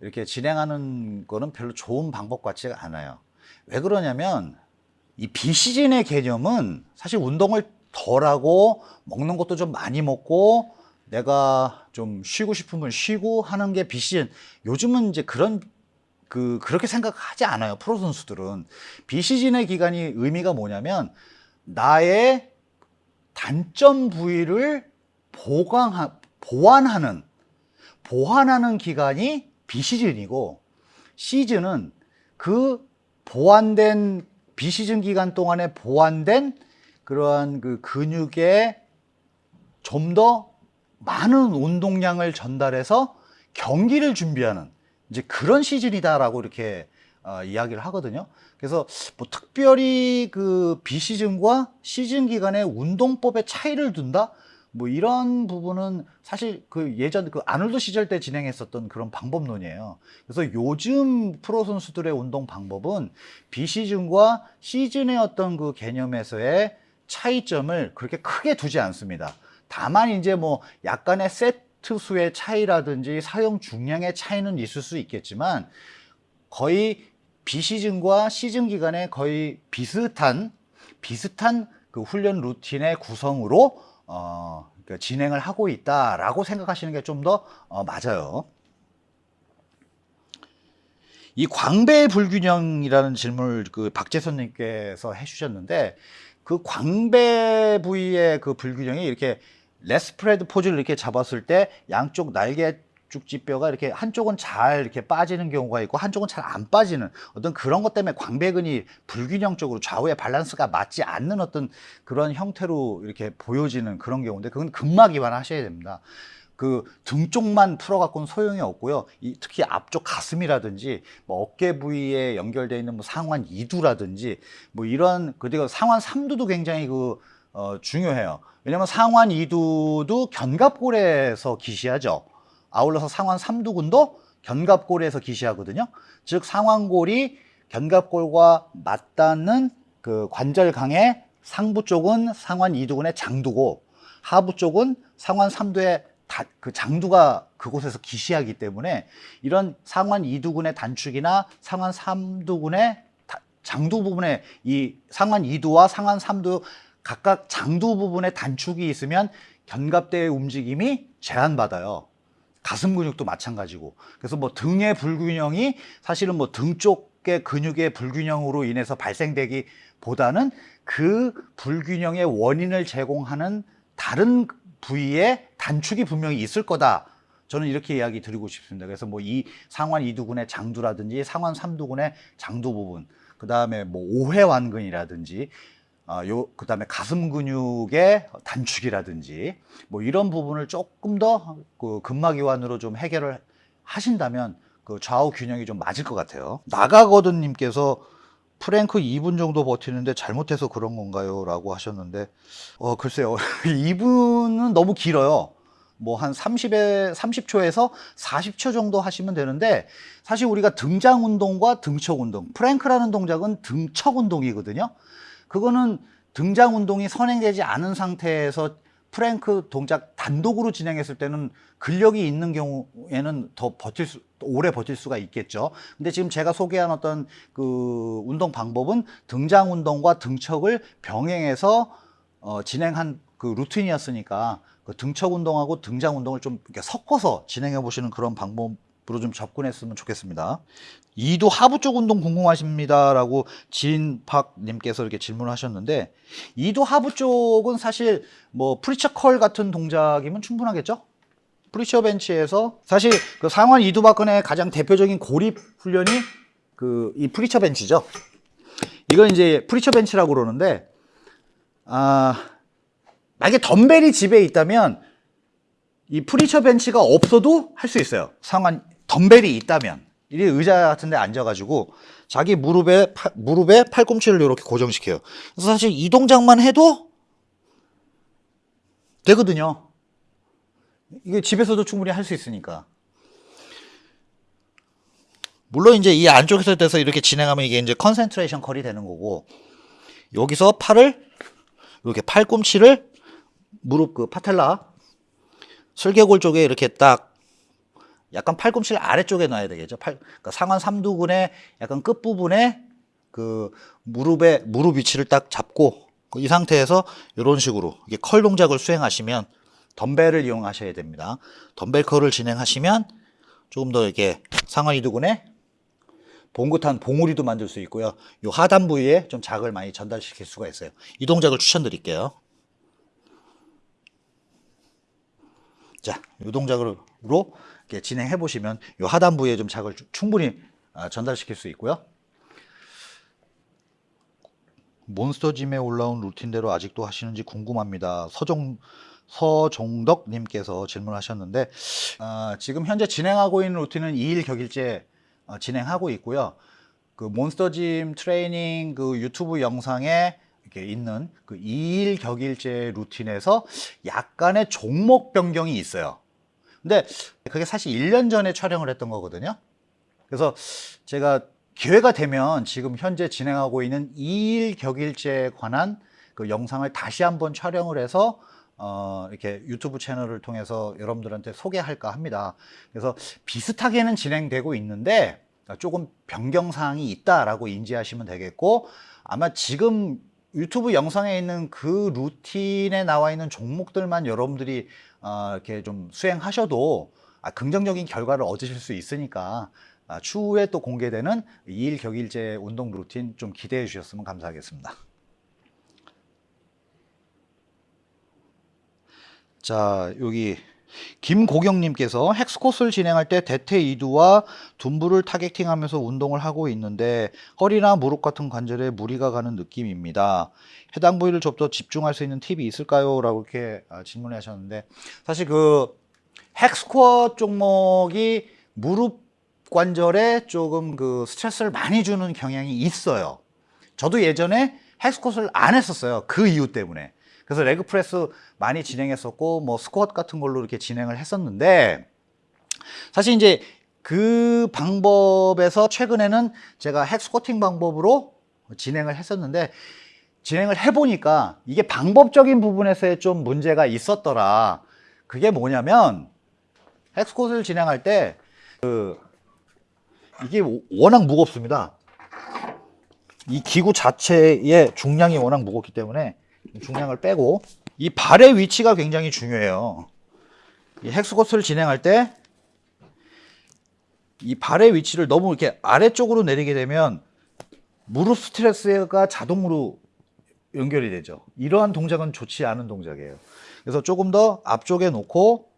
이렇게 진행하는 거는 별로 좋은 방법 같지가 않아요. 왜 그러냐면 이 비시즌의 개념은 사실 운동을 덜 하고 먹는 것도 좀 많이 먹고 내가 좀 쉬고 싶으면 쉬고 하는 게 비시즌. 요즘은 이제 그런 그 그렇게 생각하지 않아요. 프로 선수들은 비시즌의 기간이 의미가 뭐냐면 나의 단점 부위를 보강하, 보완하는 보완하는 기간이 비시즌이고 시즌은 그 보완된 비시즌 기간 동안에 보완된 그러한 그 근육에 좀 더 많은 운동량을 전달해서 경기를 준비하는 이제 그런 시즌이다라고 이렇게 어, 이야기를 하거든요. 그래서 뭐 특별히 그 비시즌과 시즌 기간의 운동법의 차이를 둔다? 뭐 이런 부분은 사실 그 예전 그 아놀드 시절 때 진행했었던 그런 방법론이에요. 그래서 요즘 프로 선수들의 운동 방법은 비시즌과 시즌의 어떤 그 개념에서의 차이점을 그렇게 크게 두지 않습니다. 다만 이제 뭐 약간의 세트 수의 차이라든지 사용 중량의 차이는 있을 수 있겠지만 거의 비시즌과 시즌 기간에 거의 비슷한 비슷한 그 훈련 루틴의 구성으로 어, 그 진행을 하고 있다라고 생각하시는 게 좀더 어, 맞아요. 이 광배 불균형이라는 질문을 그 박재선님께서 해주셨는데 그 광배 부위의 그 불균형이 이렇게 lat spread pose를 이렇게 잡았을 때 양쪽 날개 쭉지뼈가 이렇게 한쪽은 잘 이렇게 빠지는 경우가 있고 한쪽은 잘 안 빠지는 어떤 그런 것 때문에 광배근이 불균형적으로 좌우의 밸런스가 맞지 않는 어떤 그런 형태로 이렇게 보여지는 그런 경우인데 그건 근막 이완하셔야 됩니다. 그 등 쪽만 풀어갖고는 소용이 없고요. 이, 특히 앞쪽 가슴이라든지 뭐 어깨 부위에 연결되어 있는 뭐 상완 이두라든지 뭐 이런 그리고 상완 삼두도 굉장히 그 어, 중요해요. 왜냐면 상완 이두도 견갑골에서 기시하죠. 아울러서 상완 삼두근도 견갑골에서 기시하거든요. 즉 상완골이 견갑골과 맞닿는 그 관절강의 상부 쪽은 상완 이두근의 장두고 하부 쪽은 상완 삼두의 다, 그 장두가 그곳에서 기시하기 때문에 이런 상완 이두근의 단축이나 상완 삼두근의 다, 장두 부분에 이 상완 이두와 상완 삼두 각각 장두 부분에 단축이 있으면 견갑대의 움직임이 제한받아요. 가슴 근육도 마찬가지고. 그래서 뭐 등의 불균형이 사실은 뭐 등 쪽의 근육의 불균형으로 인해서 발생되기 보다는 그 불균형의 원인을 제공하는 다른 부위에 단축이 분명히 있을 거다. 저는 이렇게 이야기 드리고 싶습니다. 그래서 뭐 이 상완 이두근의 장두라든지 상완 삼두근의 장두 부분 그 다음에 뭐 오해완근이라든지 어, 요, 그 다음에 가슴 근육의 단축이라든지 뭐 이런 부분을 조금 더 그 근막이완으로 좀 해결을 하신다면 그 좌우 균형이 좀 맞을 것 같아요. 나가거든 님께서 프랭크 2분 정도 버티는데 잘못해서 그런 건가요? 라고 하셨는데, 어, 글쎄요. 2분은 너무 길어요. 뭐 한 30에 30초에서 40초 정도 하시면 되는데 사실 우리가 등장 운동과 등척 운동, 프랭크라는 동작은 등척 운동이거든요. 그거는 등장 운동이 선행되지 않은 상태에서 프랭크 동작 단독으로 진행했을 때는 근력이 있는 경우에는 더 버틸 수, 오래 버틸 수가 있겠죠. 근데 지금 제가 소개한 어떤 그 운동 방법은 등장 운동과 등척을 병행해서 어, 진행한 그 루틴이었으니까 그 등척 운동하고 등장 운동을 좀 이렇게 섞어서 진행해 보시는 그런 방법 으로 좀 접근했으면 좋겠습니다. 이도 하부 쪽 운동 궁금하십니다라고 진박님께서 이렇게 질문을 하셨는데 이도 하부 쪽은 사실 뭐 preacher curl 같은 동작이면 충분하겠죠? preacher bench에서 사실 그 상완 이두박근의 가장 대표적인 고립 훈련이 그 이 preacher bench죠. 이건 이제 preacher bench라고 그러는데 아 만약에 덤벨이 집에 있다면 이 preacher bench가 없어도 할 수 있어요. 상완 덤벨이 있다면 이 의자 같은 데 앉아가지고 자기 무릎에 팔- 무릎에 팔꿈치를 이렇게 고정시켜요. 그래서 사실 이 동작만 해도 되거든요. 이게 집에서도 충분히 할 수 있으니까. 물론 이제 이 안쪽에서 대서 이렇게 진행하면 이게 이제 concentration curl이 되는 거고 여기서 팔을 이렇게 팔꿈치를 무릎 그 patella 슬개골 쪽에 이렇게 딱 약간 팔꿈치를 아래쪽에 놔야 되겠죠. 팔, 그러니까 상완 삼두근의 약간 끝 부분에 그 무릎에 무릎 위치를 딱 잡고 그이 상태에서 이런 식으로 이게 컬 동작을 수행하시면 덤벨을 이용하셔야 됩니다. 덤벨 컬을 진행하시면 조금 더 이렇게 상완 이두근에 봉긋한 봉우리도 만들 수 있고요. 이 하단 부위에 좀 자극을 많이 전달시킬 수가 있어요. 이 동작을 추천드릴게요. 자, 이 동작으로 이렇게 진행해 보시면 이 하단 부위에 좀 자극을 주- 충분히 아, 전달시킬 수 있고요. 몬스터 짐에 올라온 루틴대로 아직도 하시는지 궁금합니다. 서종 서종덕 님께서 질문하셨는데 아, 지금 현재 진행하고 있는 루틴은 2일 격일제 어, 진행하고 있고요. 그 몬스터 짐 트레이닝 그 유튜브 영상에 이렇게 있는 그 2일 격일제 루틴에서 약간의 종목 변경이 있어요. 근데 그게 사실 1년 전에 촬영을 했던 거거든요. 그래서 제가 기회가 되면 지금 현재 진행하고 있는 2일 격일제에 관한 그 영상을 다시 한번 촬영을 해서 어, 이렇게 유튜브 채널을 통해서 여러분들한테 소개할까 합니다. 그래서 비슷하게는 진행되고 있는데 조금 변경 사항이 있다라고 인지하시면 되겠고 아마 지금 유튜브 영상에 있는 그 루틴에 나와 있는 종목들만 여러분들이 어, 이렇게 좀 수행하셔도 아, 긍정적인 결과를 얻으실 수 있으니까 아, 추후에 또 공개되는 2일 격일제 운동 루틴 좀 기대해 주셨으면 감사하겠습니다. 자, 여기 김고경님께서 헥스코스를 진행할 때 대퇴 이두와 둔부를 타겟팅하면서 운동을 하고 있는데 허리나 무릎 같은 관절에 무리가 가는 느낌입니다. 해당 부위를 좀 더 집중할 수 있는 팁이 있을까요? 라고 이렇게 아, 질문을 하셨는데 사실 그 헥스쿼트 종목이 무릎 관절에 조금 그 스트레스를 많이 주는 경향이 있어요. 저도 예전에 헥스쿼트를 안 했었어요. 그 이유 때문에. 그래서 레그 프레스 많이 진행했었고 뭐 스쿼트 같은 걸로 이렇게 진행을 했었는데 사실 이제 그 방법에서 최근에는 제가 헥스쿼팅 방법으로 진행을 했었는데 진행을 해보니까 이게 방법적인 부분에서의 좀 문제가 있었더라. 그게 뭐냐면 헥스쿼트를 진행할 때 그 이게 워낙 무겁습니다. 이 기구 자체의 중량이 워낙 무겁기 때문에 중량을 빼고 이 발의 위치가 굉장히 중요해요. 이 헥스쿼트를 진행할 때 이 발의 위치를 너무 이렇게 아래쪽으로 내리게 되면 무릎 스트레스가 자동으로 연결이 되죠. 이러한 동작은 좋지 않은 동작이에요. 그래서 조금 더 앞쪽에 놓고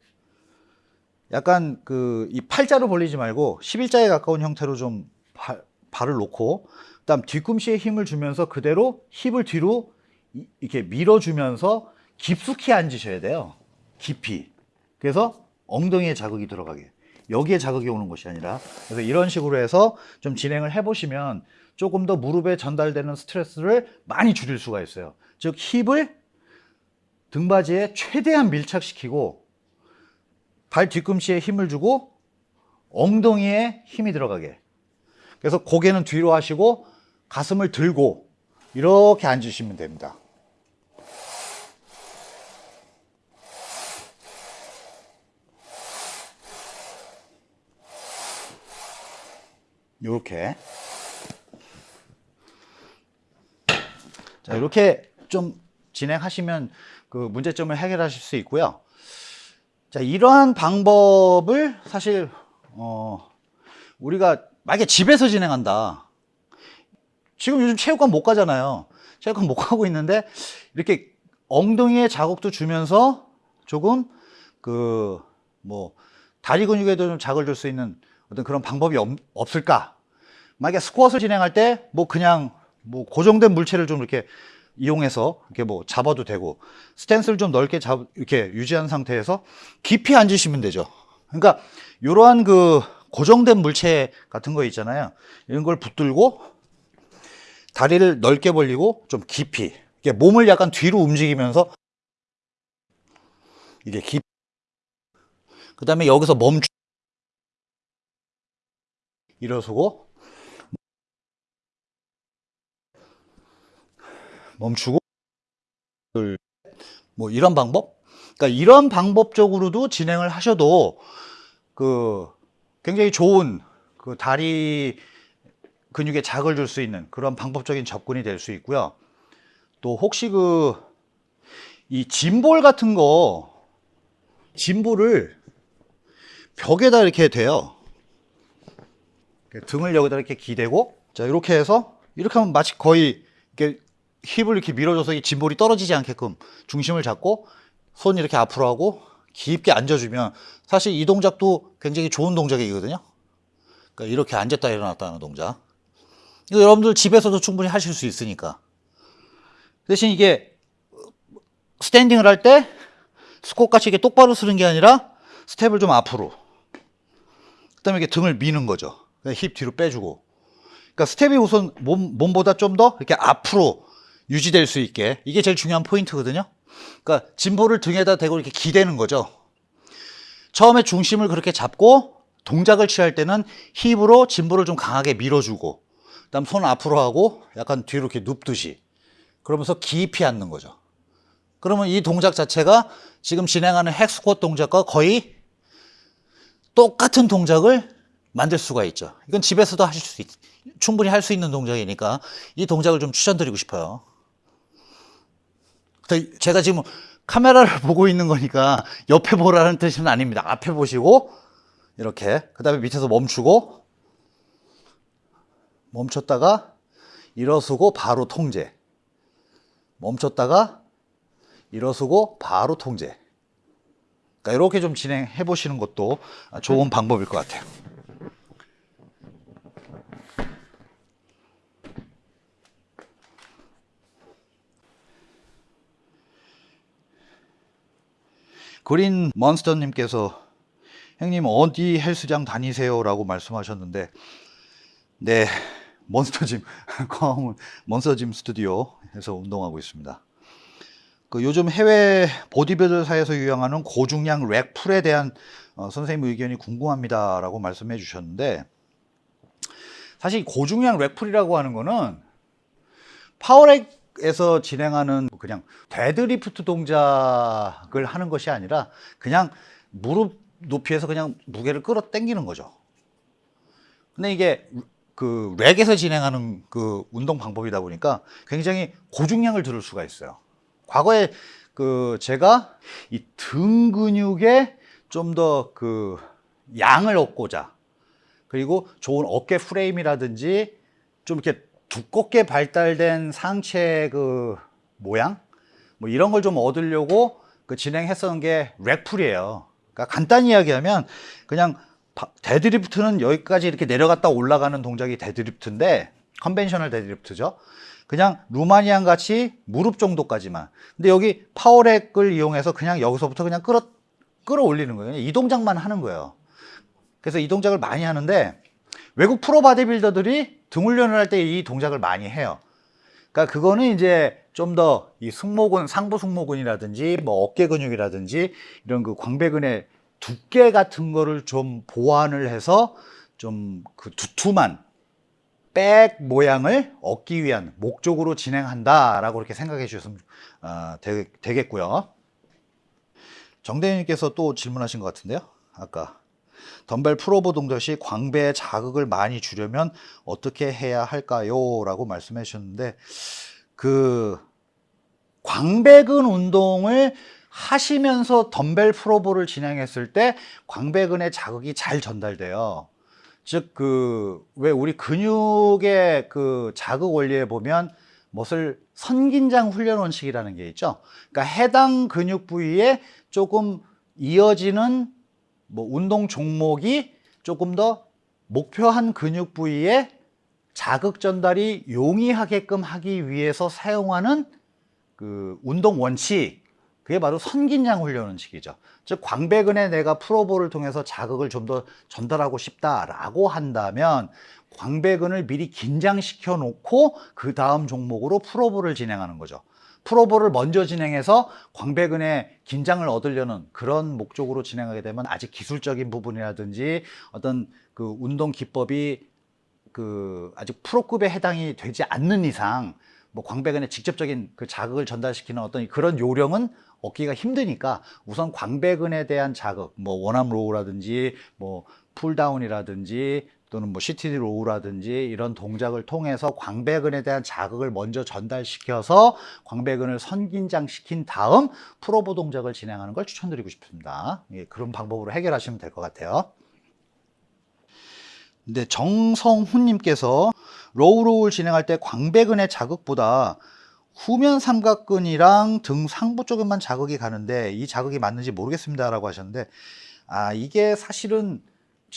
약간 그 이 팔자로 벌리지 말고 11자에 가까운 형태로 좀 발, 발을 놓고 그다음 뒤꿈치에 힘을 주면서 그대로 힙을 뒤로 이- 이렇게 밀어주면서 깊숙이 앉으셔야 돼요. 깊이. 그래서 엉덩이에 자극이 들어가게. 여기에 자극이 오는 것이 아니라. 그래서 이런 식으로 해서 좀 진행을 해보시면 조금 더 무릎에 전달되는 스트레스를 많이 줄일 수가 있어요. 즉, 힙을 등받이에 최대한 밀착시키고 발 뒤꿈치에 힘을 주고 엉덩이에 힘이 들어가게. 그래서 고개는 뒤로 하시고 가슴을 들고 이렇게 앉으시면 됩니다. 이렇게 자 이렇게 좀 진행하시면 그 문제점을 해결하실 수 있고요. 자 이러한 방법을 사실 어 우리가 만약에 집에서 진행한다. 지금 요즘 체육관 못 가잖아요. 체육관 못 가고 있는데 이렇게 엉덩이에 자극도 주면서 조금 그 뭐 다리 근육에도 좀 자극을 줄 수 있는 어떤 그런 방법이 없, 없을까? 만약에 스쿼트를 진행할 때 뭐 그냥 뭐 고정된 물체를 좀 이렇게 이용해서 이렇게 뭐 잡아도 되고 스탠스를 좀 넓게 잡 이렇게 유지한 상태에서 깊이 앉으시면 되죠. 그러니까 이러한 그 고정된 물체 같은 거 있잖아요. 이런 걸 붙들고 다리를 넓게 벌리고 좀 깊이 이렇게 몸을 약간 뒤로 움직이면서 이게 깊. 그 다음에 여기서 멈추. 일어서고 멈추고 둘, 뭐 이런 방법? 그러니까 이런 방법적으로도 진행을 하셔도 그 굉장히 좋은 그 다리 근육에 자극을 줄 수 있는 그런 방법적인 접근이 될 수 있고요. 또 혹시 그 이 짐볼 같은 거 짐볼을 벽에다 이렇게 대요. 등을 여기다 이렇게 기대고 자 이렇게 해서 이렇게 하면 마치 거의 이렇게 힙을 이렇게 밀어줘서 이 짐볼이 떨어지지 않게끔 중심을 잡고 손 이렇게 앞으로 하고 깊게 앉아주면 사실 이 동작도 굉장히 좋은 동작이거든요. 그러니까 이렇게 앉았다 일어났다 하는 동작. 이거 여러분들 집에서도 충분히 하실 수 있으니까. 대신 이게 standing을 할 때 스쿼트 같이 이렇게 똑바로 서는 게 아니라 스텝을 좀 앞으로. 그 다음에 이렇게 등을 미는 거죠. 힙 뒤로 빼주고. 그러니까 스텝이 우선 몸, 몸보다 좀 더 이렇게 앞으로 유지될 수 있게. 이게 제일 중요한 포인트거든요. 그러니까 gym ball을 등에다 대고 이렇게 기대는 거죠. 처음에 중심을 그렇게 잡고 동작을 취할 때는 힙으로 짐볼을 좀 강하게 밀어주고 그 다음 손 앞으로 하고 약간 뒤로 이렇게 눕듯이 그러면서 깊이 앉는 거죠. 그러면 이 동작 자체가 지금 진행하는 핵스쿼트 동작과 거의 똑같은 동작을 만들 수가 있죠. 이건 집에서도 하실 수 있, 충분히 할 수 있는 동작이니까 이 동작을 좀 추천드리고 싶어요. 제가 지금 카메라를 보고 있는 거니까 옆에 보라는 뜻은 아닙니다. 앞에 보시고 이렇게 그 다음에 밑에서 멈추고 멈췄다가 일어서고 바로 통제 멈췄다가 일어서고 바로 통제 그러니까 이렇게 좀 진행해 보시는 것도 좋은 방법일 것 같아요. 그린 몬스터님께서 형님 어디 헬스장 다니세요? 라고 말씀하셨는데 네 몬스터짐 몬스터짐 스튜디오에서 운동하고 있습니다 그 요즘 해외 보디빌더 사이에서 유행하는 고중량 rack pull에 대한 어, 선생님 의견이 궁금합니다 라고 말씀해 주셨는데 사실 고중량 rack pull이라고 하는 거는 power rack 에서 진행하는 그냥 데드리프트 동작을 하는 것이 아니라 그냥 무릎 높이에서 그냥 무게를 끌어 당기는 거죠. 근데 이게 그 rack에서 진행하는 그 운동 방법이다 보니까 굉장히 고중량을 들을 수가 있어요. 과거에 그 제가 이 등 근육에 좀 더 그 양을 얻고자 그리고 좋은 어깨 프레임이라든지 좀 이렇게 두껍게 발달된 상체 그 모양 뭐 이런 걸 좀 얻으려고 그 진행했었던 게 rack pull이에요. 그러니까 간단히 이야기하면 그냥 deadlift는 여기까지 이렇게 내려갔다 올라가는 동작이 deadlift인데 conventional deadlift죠. 그냥 Romanian 같이 무릎 정도까지만. 근데 여기 power rack을 이용해서 그냥 여기서부터 그냥 끌어 끌어올리는 거예요. 이 동작만 하는 거예요. 그래서 이 동작을 많이 하는데 외국 프로 바디빌더들이 등 훈련을 할 때 이 동작을 많이 해요. 그러니까 그거는 이제 좀 더 이 승모근, 상부 승모근이라든지 뭐 어깨 근육이라든지 이런 그 광배근의 두께 같은 거를 좀 보완을 해서 좀 그 두툼한 back 모양을 얻기 위한 목적으로 진행한다 라고 이렇게 생각해 주셨으면 어, 되, 되겠고요. 정대님께서 또 질문하신 것 같은데요. 아까 덤벨 풀오버 동작 시 광배의 자극을 많이 주려면 어떻게 해야 할까요? 라고 말씀해 주셨는데 그 광배근 운동을 하시면서 덤벨 풀오버를 진행했을 때 광배근의 자극이 잘 전달돼요. 즉 그 왜 우리 근육의 그 자극 원리에 보면 무엇을 선긴장 훈련 원칙이라는 게 있죠. 그러니까 해당 근육 부위에 조금 이어지는 뭐 운동 종목이 조금 더 목표한 근육 부위에 자극 전달이 용이하게끔 하기 위해서 사용하는 그 운동 원칙 그게 바로 선긴장 훈련 원칙이죠. 즉 광배근에 내가 프로볼을 통해서 자극을 좀 더 전달하고 싶다라고 한다면 광배근을 미리 긴장시켜 놓고 그 다음 종목으로 프로볼을 진행하는 거죠. pullover를 먼저 진행해서 광배근의 긴장을 얻으려는 그런 목적으로 진행하게 되면 아직 기술적인 부분이라든지 어떤 그 운동 기법이 그 아직 프로급에 해당이 되지 않는 이상 뭐 광배근에 직접적인 그 자극을 전달시키는 어떤 그런 요령은 얻기가 힘드니까 우선 광배근에 대한 자극, 뭐 one arm row라든지 뭐 pulldown이라든지 또는 뭐 CTD 로우라든지 이런 동작을 통해서 광배근에 대한 자극을 먼저 전달시켜서 광배근을 선긴장시킨 다음 프로보 동작을 진행하는 걸 추천드리고 싶습니다. 예, 그런 방법으로 해결하시면 될 것 같아요. 근데 정성훈님께서 low row를 진행할 때 광배근의 자극보다 후면 삼각근이랑 등 상부 쪽에만 자극이 가는데 이 자극이 맞는지 모르겠습니다 라고 하셨는데 아 이게 사실은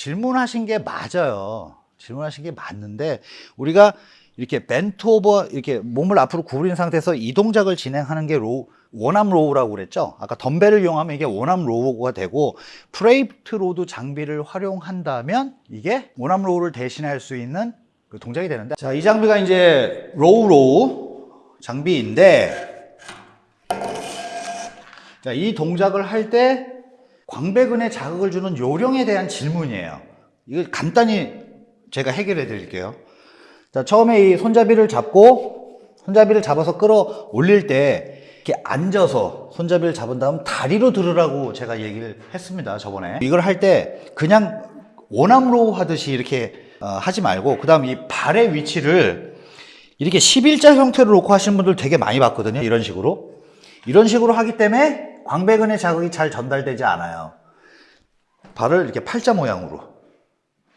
질문하신 게 맞아요. 질문하신 게 맞는데 우리가 이렇게 bent over 이렇게 몸을 앞으로 구부린 상태에서 이 동작을 진행하는 게 row one arm row라고 그랬죠? 아까 덤벨을 이용하면 이게 one arm row가 되고 plate load 장비를 활용한다면 이게 one arm row를 대신할 수 있는 그 동작이 되는데 자 이 장비가 이제 low row 장비인데 자, 이 동작을 할때 광배근에 자극을 주는 요령에 대한 질문이에요. 이거 간단히 제가 해결해 드릴게요. 자, 처음에 이 손잡이를 잡고 손잡이를 잡아서 끌어 올릴 때 이렇게 앉아서 손잡이를 잡은 다음 다리로 들으라고 제가 얘기를 했습니다 저번에. 이걸 할 때 그냥 원암로우 하듯이 이렇게 어, 하지 말고 그 다음 이 발의 위치를 이렇게 11자 형태로 놓고 하시는 분들 되게 많이 봤거든요 이런 식으로. 이런 식으로 하기 때문에 광배근의 자극이 잘 전달되지 않아요. 발을 이렇게 팔자 모양으로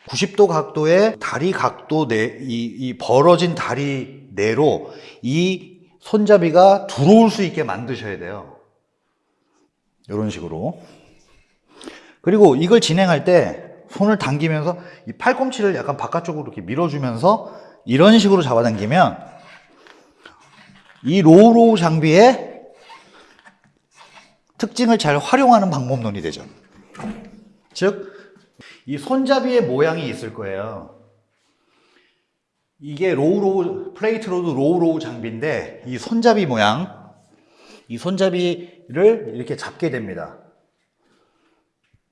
90도 각도의 다리 각도 내, 이, 이 벌어진 다리 내로 이 손잡이가 들어올 수 있게 만드셔야 돼요. 이런 식으로. 그리고 이걸 진행할 때 손을 당기면서 이 팔꿈치를 약간 바깥쪽으로 이렇게 밀어주면서 이런 식으로 잡아당기면 이 low row 장비의 특징을 잘 활용하는 방법론이 되죠. 즉, 이 손잡이의 모양이 있을 거예요. 이게 low row, plate load low row 장비인데, 이 손잡이 모양, 이 손잡이를 이렇게 잡게 됩니다.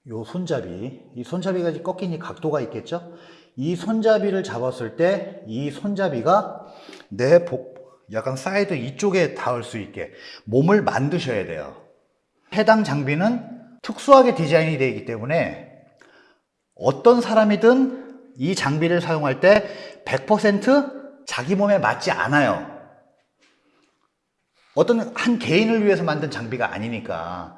요 손잡이, 이 손잡이가 꺾이니 각도가 있겠죠? 이 손잡이를 잡았을 때 이 손잡이가 내 복, 약간 사이드 이쪽에 닿을 수 있게 몸을 만드셔야 돼요. 해당 장비는 특수하게 디자인이 되어 있기 때문에 어떤 사람이든 이 장비를 사용할 때 100% 자기 몸에 맞지 않아요. 어떤 한 개인을 위해서 만든 장비가 아니니까.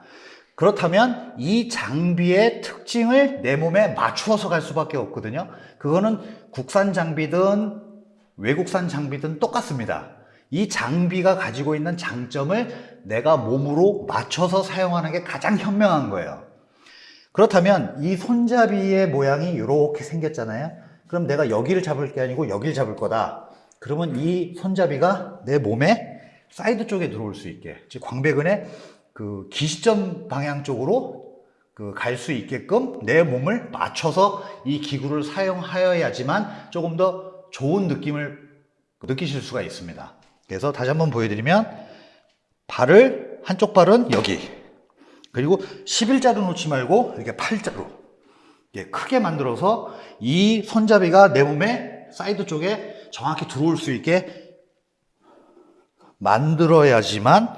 그렇다면 이 장비의 특징을 내 몸에 맞추어서 갈 수밖에 없거든요. 그거는 국산 장비든 외국산 장비든 똑같습니다. 이 장비가 가지고 있는 장점을 내가 몸으로 맞춰서 사용하는 게 가장 현명한 거예요. 그렇다면 이 손잡이의 모양이 이렇게 생겼잖아요. 그럼 내가 여기를 잡을 게 아니고 여기를 잡을 거다. 그러면 이 손잡이가 내 몸에 사이드 쪽에 들어올 수 있게, 즉 광배근의 그 기시점 방향 쪽으로 그 갈 수 있게끔 내 몸을 맞춰서 이 기구를 사용하여야지만 조금 더 좋은 느낌을 느끼실 수가 있습니다. 그래서 다시 한번 보여드리면 발을 한쪽 발은 여기. 그리고 11자로 놓지 말고 이렇게 8자로 예, 크게 만들어서 이 손잡이가 내 몸에 사이드 쪽에 정확히 들어올 수 있게 만들어야지만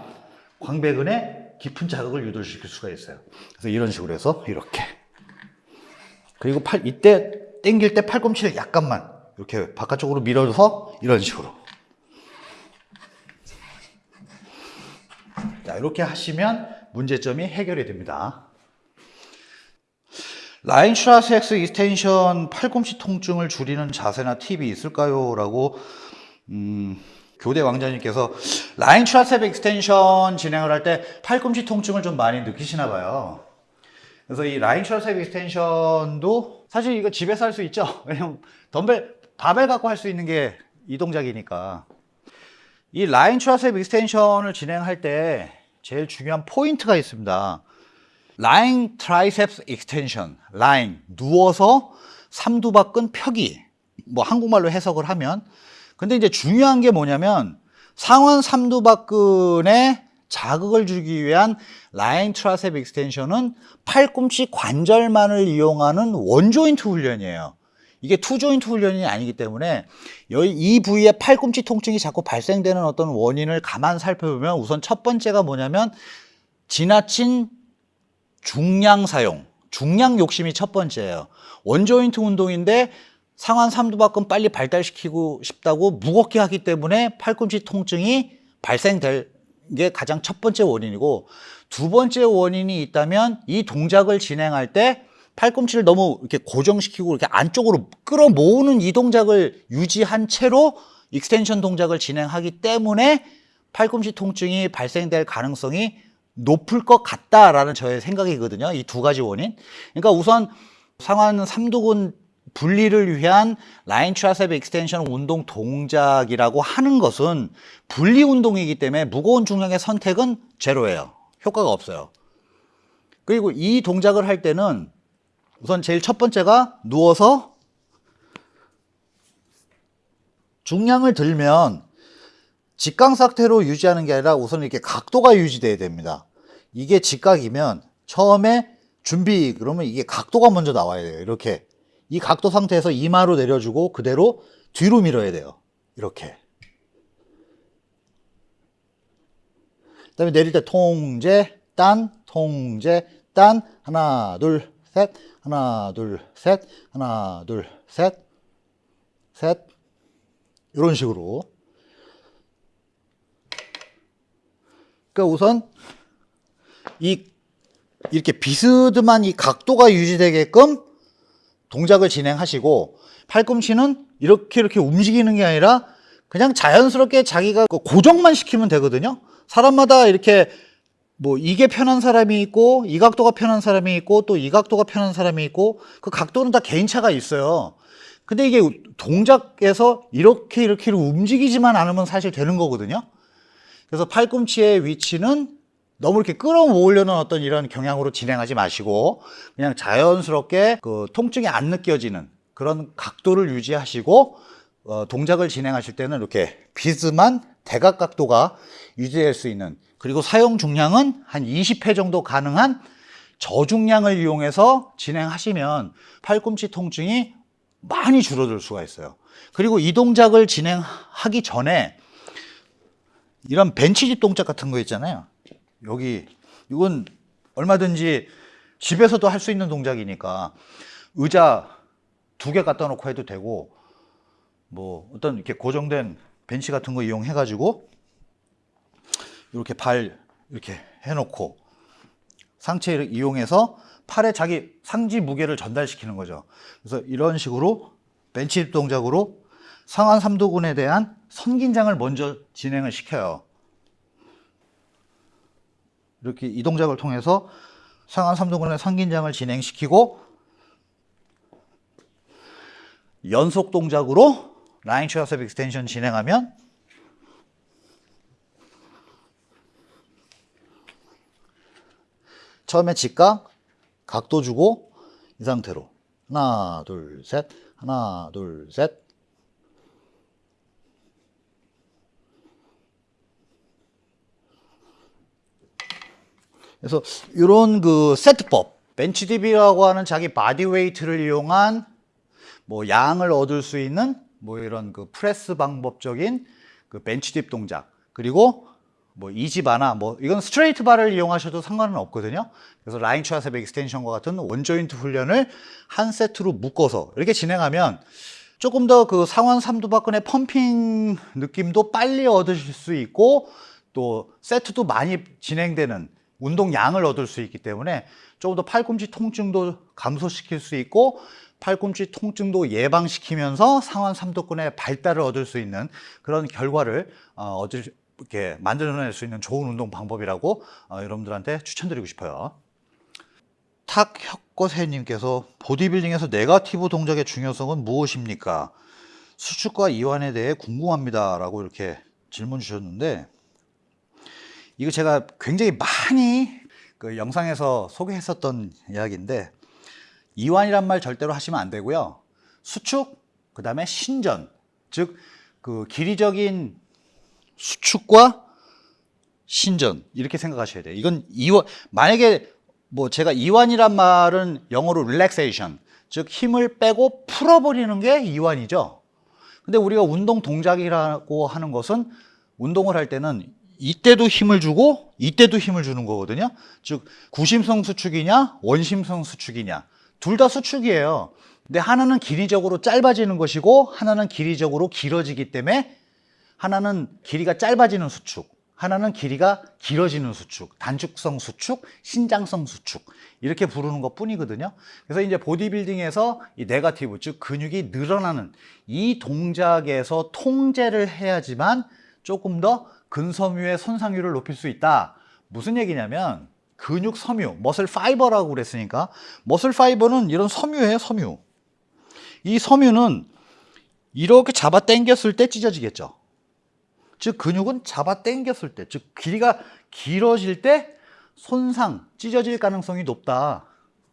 광배근에 깊은 자극을 유도시킬 수가 있어요. 그래서 이런 식으로 해서 이렇게. 그리고 팔 이때 당길 때 팔꿈치를 약간만 이렇게 바깥쪽으로 밀어서 이런 식으로 자 이렇게 하시면 문제점이 해결이 됩니다. lying triceps extension 팔꿈치 통증을 줄이는 자세나 팁이 있을까요? 라고 음, 교대 왕자님께서 lying triceps extension 진행을 할 때 팔꿈치 통증을 좀 많이 느끼시나 봐요. 그래서 이 lying triceps extension도 사실 이거 집에서 할 수 있죠. 왜냐면 덤벨, 바벨 갖고 할 수 있는 게 이 동작이니까. 이 lying triceps extension을 진행할 때 제일 중요한 포인트가 있습니다. lying triceps extension, lying 누워서 삼두박근 펴기. 뭐 한국말로 해석을 하면 근데 이제 중요한 게 뭐냐면 상완 삼두박근에 자극을 주기 위한 lying triceps extension은 팔꿈치 관절만을 이용하는 one joint 훈련이에요. 이게 two joint 훈련이 아니기 때문에 이 부위에 팔꿈치 통증이 자꾸 발생되는 어떤 원인을 가만 살펴보면 우선 첫 번째가 뭐냐면 지나친 중량 사용, 중량 욕심이 첫 번째예요. one joint 운동인데 상완 삼두박근 빨리 발달시키고 싶다고 무겁게 하기 때문에 팔꿈치 통증이 발생될 게 가장 첫 번째 원인이고 두 번째 원인이 있다면 이 동작을 진행할 때 팔꿈치를 너무 이렇게 고정시키고 이렇게 안쪽으로 끌어모으는 이 동작을 유지한 채로 extension 동작을 진행하기 때문에 팔꿈치 통증이 발생될 가능성이 높을 것 같다라는 저의 생각이거든요. 이 두 가지 원인. 그러니까 우선 상완 삼두근 분리를 위한 lying triceps extension 운동 동작이라고 하는 것은 분리 운동이기 때문에 무거운 중량의 선택은 제로예요. 효과가 없어요. 그리고 이 동작을 할 때는 우선 제일 첫 번째가 누워서 중량을 들면 직각 상태로 유지하는 게 아니라 우선 이렇게 각도가 유지돼야 됩니다. 이게 직각이면 처음에 준비 그러면 이게 각도가 먼저 나와야 돼요. 이렇게 이 각도 상태에서 이마로 내려주고 그대로 뒤로 밀어야 돼요. 이렇게. 그 다음에 내릴 때 통제, 딴, 통제, 딴 하나, 둘, 셋, 하나, 둘, 셋, 하나, 둘, 셋, 셋 이런 식으로. 그러니까 우선 이 이렇게 비스듬한 이 각도가 유지되게끔 동작을 진행하시고 팔꿈치는 이렇게 이렇게 움직이는 게 아니라 그냥 자연스럽게 자기가 그 고정만 시키면 되거든요. 사람마다 이렇게 뭐 이게 편한 사람이 있고 이 각도가 편한 사람이 있고 또 이 각도가 편한 사람이 있고 그 각도는 다 개인차가 있어요. 근데 이게 동작에서 이렇게 이렇게 움직이지만 않으면 사실 되는 거거든요. 그래서 팔꿈치의 위치는 너무 이렇게 끌어모으려는 어떤 이런 경향으로 진행하지 마시고 그냥 자연스럽게 그 통증이 안 느껴지는 그런 각도를 유지하시고 어, 동작을 진행하실 때는 이렇게 비스만 대각 각도가 유지될 수 있는 그리고 사용 중량은 한 20회 정도 가능한 저중량을 이용해서 진행하시면 팔꿈치 통증이 많이 줄어들 수가 있어요. 그리고 이 동작을 진행하기 전에 이런 벤치집 동작 같은 거 있잖아요. 여기 이건 얼마든지 집에서도 할 수 있는 동작이니까 의자 두 개 갖다 놓고 해도 되고 뭐 어떤 이렇게 고정된 벤치 같은 거 이용해 가지고 이렇게 발 이렇게 해놓고 상체를 이용해서 팔에 자기 상지 무게를 전달시키는 거죠. 그래서 이런 식으로 벤치 동작으로 상완 삼두근에 대한 선긴장을 먼저 진행을 시켜요. 이렇게 이 동작을 통해서 상완 삼두근의 선긴장을 진행시키고 연속 동작으로 lying triceps extension 진행하면 처음에 직각 각도 주고 이 상태로. 하나 둘 셋. 하나 둘 셋. 그래서 이런 그 세트법, bench dip이라고 하는 자기 body weight를 이용한 뭐 양을 얻을 수 있는 뭐 이런 그 프레스 방법적인 그 bench dip 동작 그리고 뭐 EZ bar나 뭐 이건 straight bar를 이용하셔도 상관은 없거든요. 그래서 lying triceps extension과 같은 one joint 훈련을 한 세트로 묶어서 이렇게 진행하면 조금 더 그 상완 삼두박근의 pumping 느낌도 빨리 얻으실 수 있고 또 세트도 많이 진행되는 운동 양을 얻을 수 있기 때문에 조금 더 팔꿈치 통증도 감소시킬 수 있고 팔꿈치 통증도 예방시키면서 상완 삼두근의 발달을 얻을 수 있는 그런 결과를 어, 얻을 이렇게 만들어낼 수 있는 좋은 운동 방법이라고 어, 여러분들한테 추천드리고 싶어요. 탁혁거세님께서 보디빌딩에서 네가티브 동작의 중요성은 무엇입니까? 수축과 이완에 대해 궁금합니다. 라고 이렇게 질문 주셨는데 이거 제가 굉장히 많이 그 영상에서 소개했었던 이야기인데 이완이란 말 절대로 하시면 안 되고요. 수축, 그 다음에 신전, 즉 그 길이적인 수축과 신전 이렇게 생각하셔야 돼요. 이건 이완 만약에 뭐 제가 이완이란 말은 영어로 relaxation 즉 힘을 빼고 풀어버리는 게 이완이죠. 근데 우리가 운동 동작이라고 하는 것은 운동을 할 때는 이때도 힘을 주고 이때도 힘을 주는 거거든요. 즉 구심성 수축이냐 원심성 수축이냐 둘 다 수축이에요. 근데 하나는 길이적으로 짧아지는 것이고 하나는 길이적으로 길어지기 때문에 하나는 길이가 짧아지는 수축, 하나는 길이가 길어지는 수축, 단축성 수축, 신장성 수축 이렇게 부르는 것 뿐이거든요. 그래서 이제 보디빌딩에서 이 네가티브 즉 근육이 늘어나는 이 동작에서 통제를 해야지만 조금 더 근섬유의 손상률을 높일 수 있다. 무슨 얘기냐면 근육 섬유, 머슬 파이버라고 그랬으니까 머슬 파이버는 이런 섬유예요, 섬유. 이 섬유는 이렇게 잡아 당겼을 때 찢어지겠죠. 즉 근육은 잡아 당겼을 때, 즉 길이가 길어질 때 손상, 찢어질 가능성이 높다.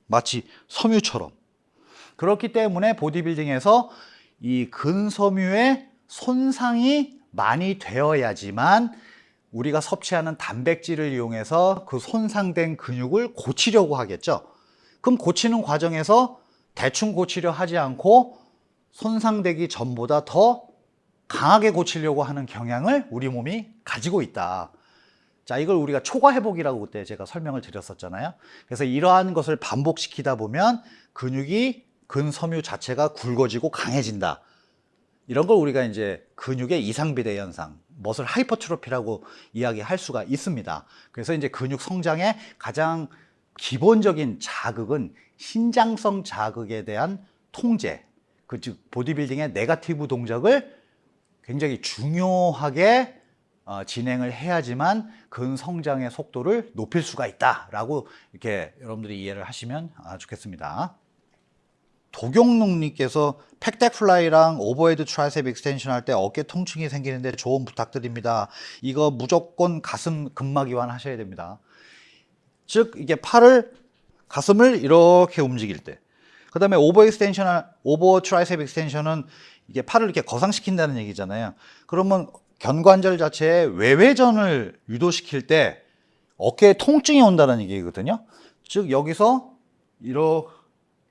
마치 섬유처럼. 그렇기 때문에 보디빌딩에서 이 근섬유의 손상이 많이 되어야지만 우리가 섭취하는 단백질을 이용해서 그 손상된 근육을 고치려고 하겠죠. 그럼 고치는 과정에서 대충 고치려 하지 않고 손상되기 전보다 더 강하게 고치려고 하는 경향을 우리 몸이 가지고 있다. 자, 이걸 우리가 초과 회복이라고 그때 제가 설명을 드렸었잖아요. 그래서 이러한 것을 반복시키다 보면 근육이 근섬유 자체가 굵어지고 강해진다. 이런 걸 우리가 이제 근육의 이상비대 현상, 머슬 하이퍼트로피라고 이야기할 수가 있습니다. 그래서 이제 근육 성장의 가장 기본적인 자극은 신장성 자극에 대한 통제, 그 즉 보디빌딩의 네가티브 동작을 굉장히 중요하게 어, 진행을 해야지만 근성장의 속도를 높일 수가 있다라고 이렇게 여러분들이 이해를 하시면 아, 좋겠습니다. 도경록님께서 pec deck fly랑 overhead tricep extension 할 때 어깨 통증이 생기는데 조언 부탁드립니다. 이거 무조건 가슴 근막 이완 하셔야 됩니다. 즉 이게 팔을 가슴을 이렇게 움직일 때. 그 다음에 over extension, over tricep extension은 이게 팔을 이렇게 거상시킨다는 얘기잖아요. 그러면 견관절 자체에 외회전을 유도시킬 때 어깨에 통증이 온다는 얘기거든요. 즉 여기서 이러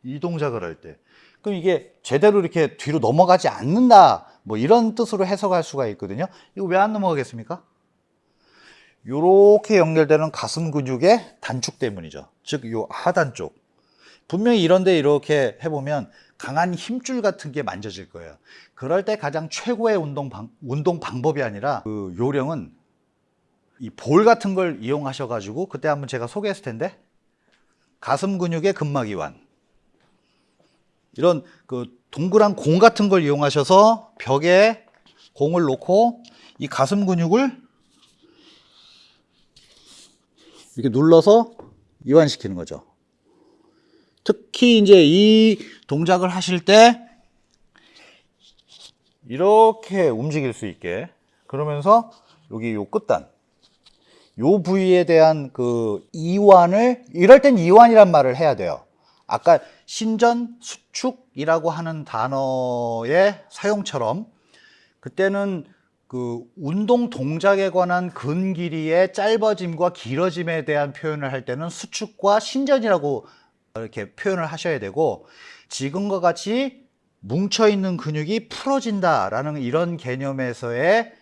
이 동작을 할 때. 그럼 이게 제대로 이렇게 뒤로 넘어가지 않는다. 뭐 이런 뜻으로 해석할 수가 있거든요. 이거 왜 안 넘어가겠습니까? 요렇게 연결되는 가슴 근육의 단축 때문이죠. 즉, 요 하단 쪽. 분명히 이런데 이렇게 해보면 강한 힘줄 같은 게 만져질 거예요. 그럴 때 가장 최고의 운동, 방, 운동 방법이 아니라 그 요령은 이 볼 같은 걸 이용하셔 가지고 그때 한번 제가 소개했을 텐데 가슴 근육의 근막 이완. 이런 그 동그란 공 같은 걸 이용하셔서 벽에 공을 놓고 이 가슴 근육을 이렇게 눌러서 이완시키는 거죠. 특히 이제 이 동작을 하실 때 이렇게 움직일 수 있게 그러면서 여기 요 끝단 요 부위에 대한 그 이완을 이럴 땐 이완이란 말을 해야 돼요. 아까 신전 수축이라고 하는 단어의 사용처럼 그때는 그 운동 동작에 관한 근 길이의 짧아짐과 길어짐에 대한 표현을 할 때는 수축과 신전이라고 이렇게 표현을 하셔야 되고 지금과 같이 뭉쳐 있는 근육이 풀어진다라는 이런 개념에서의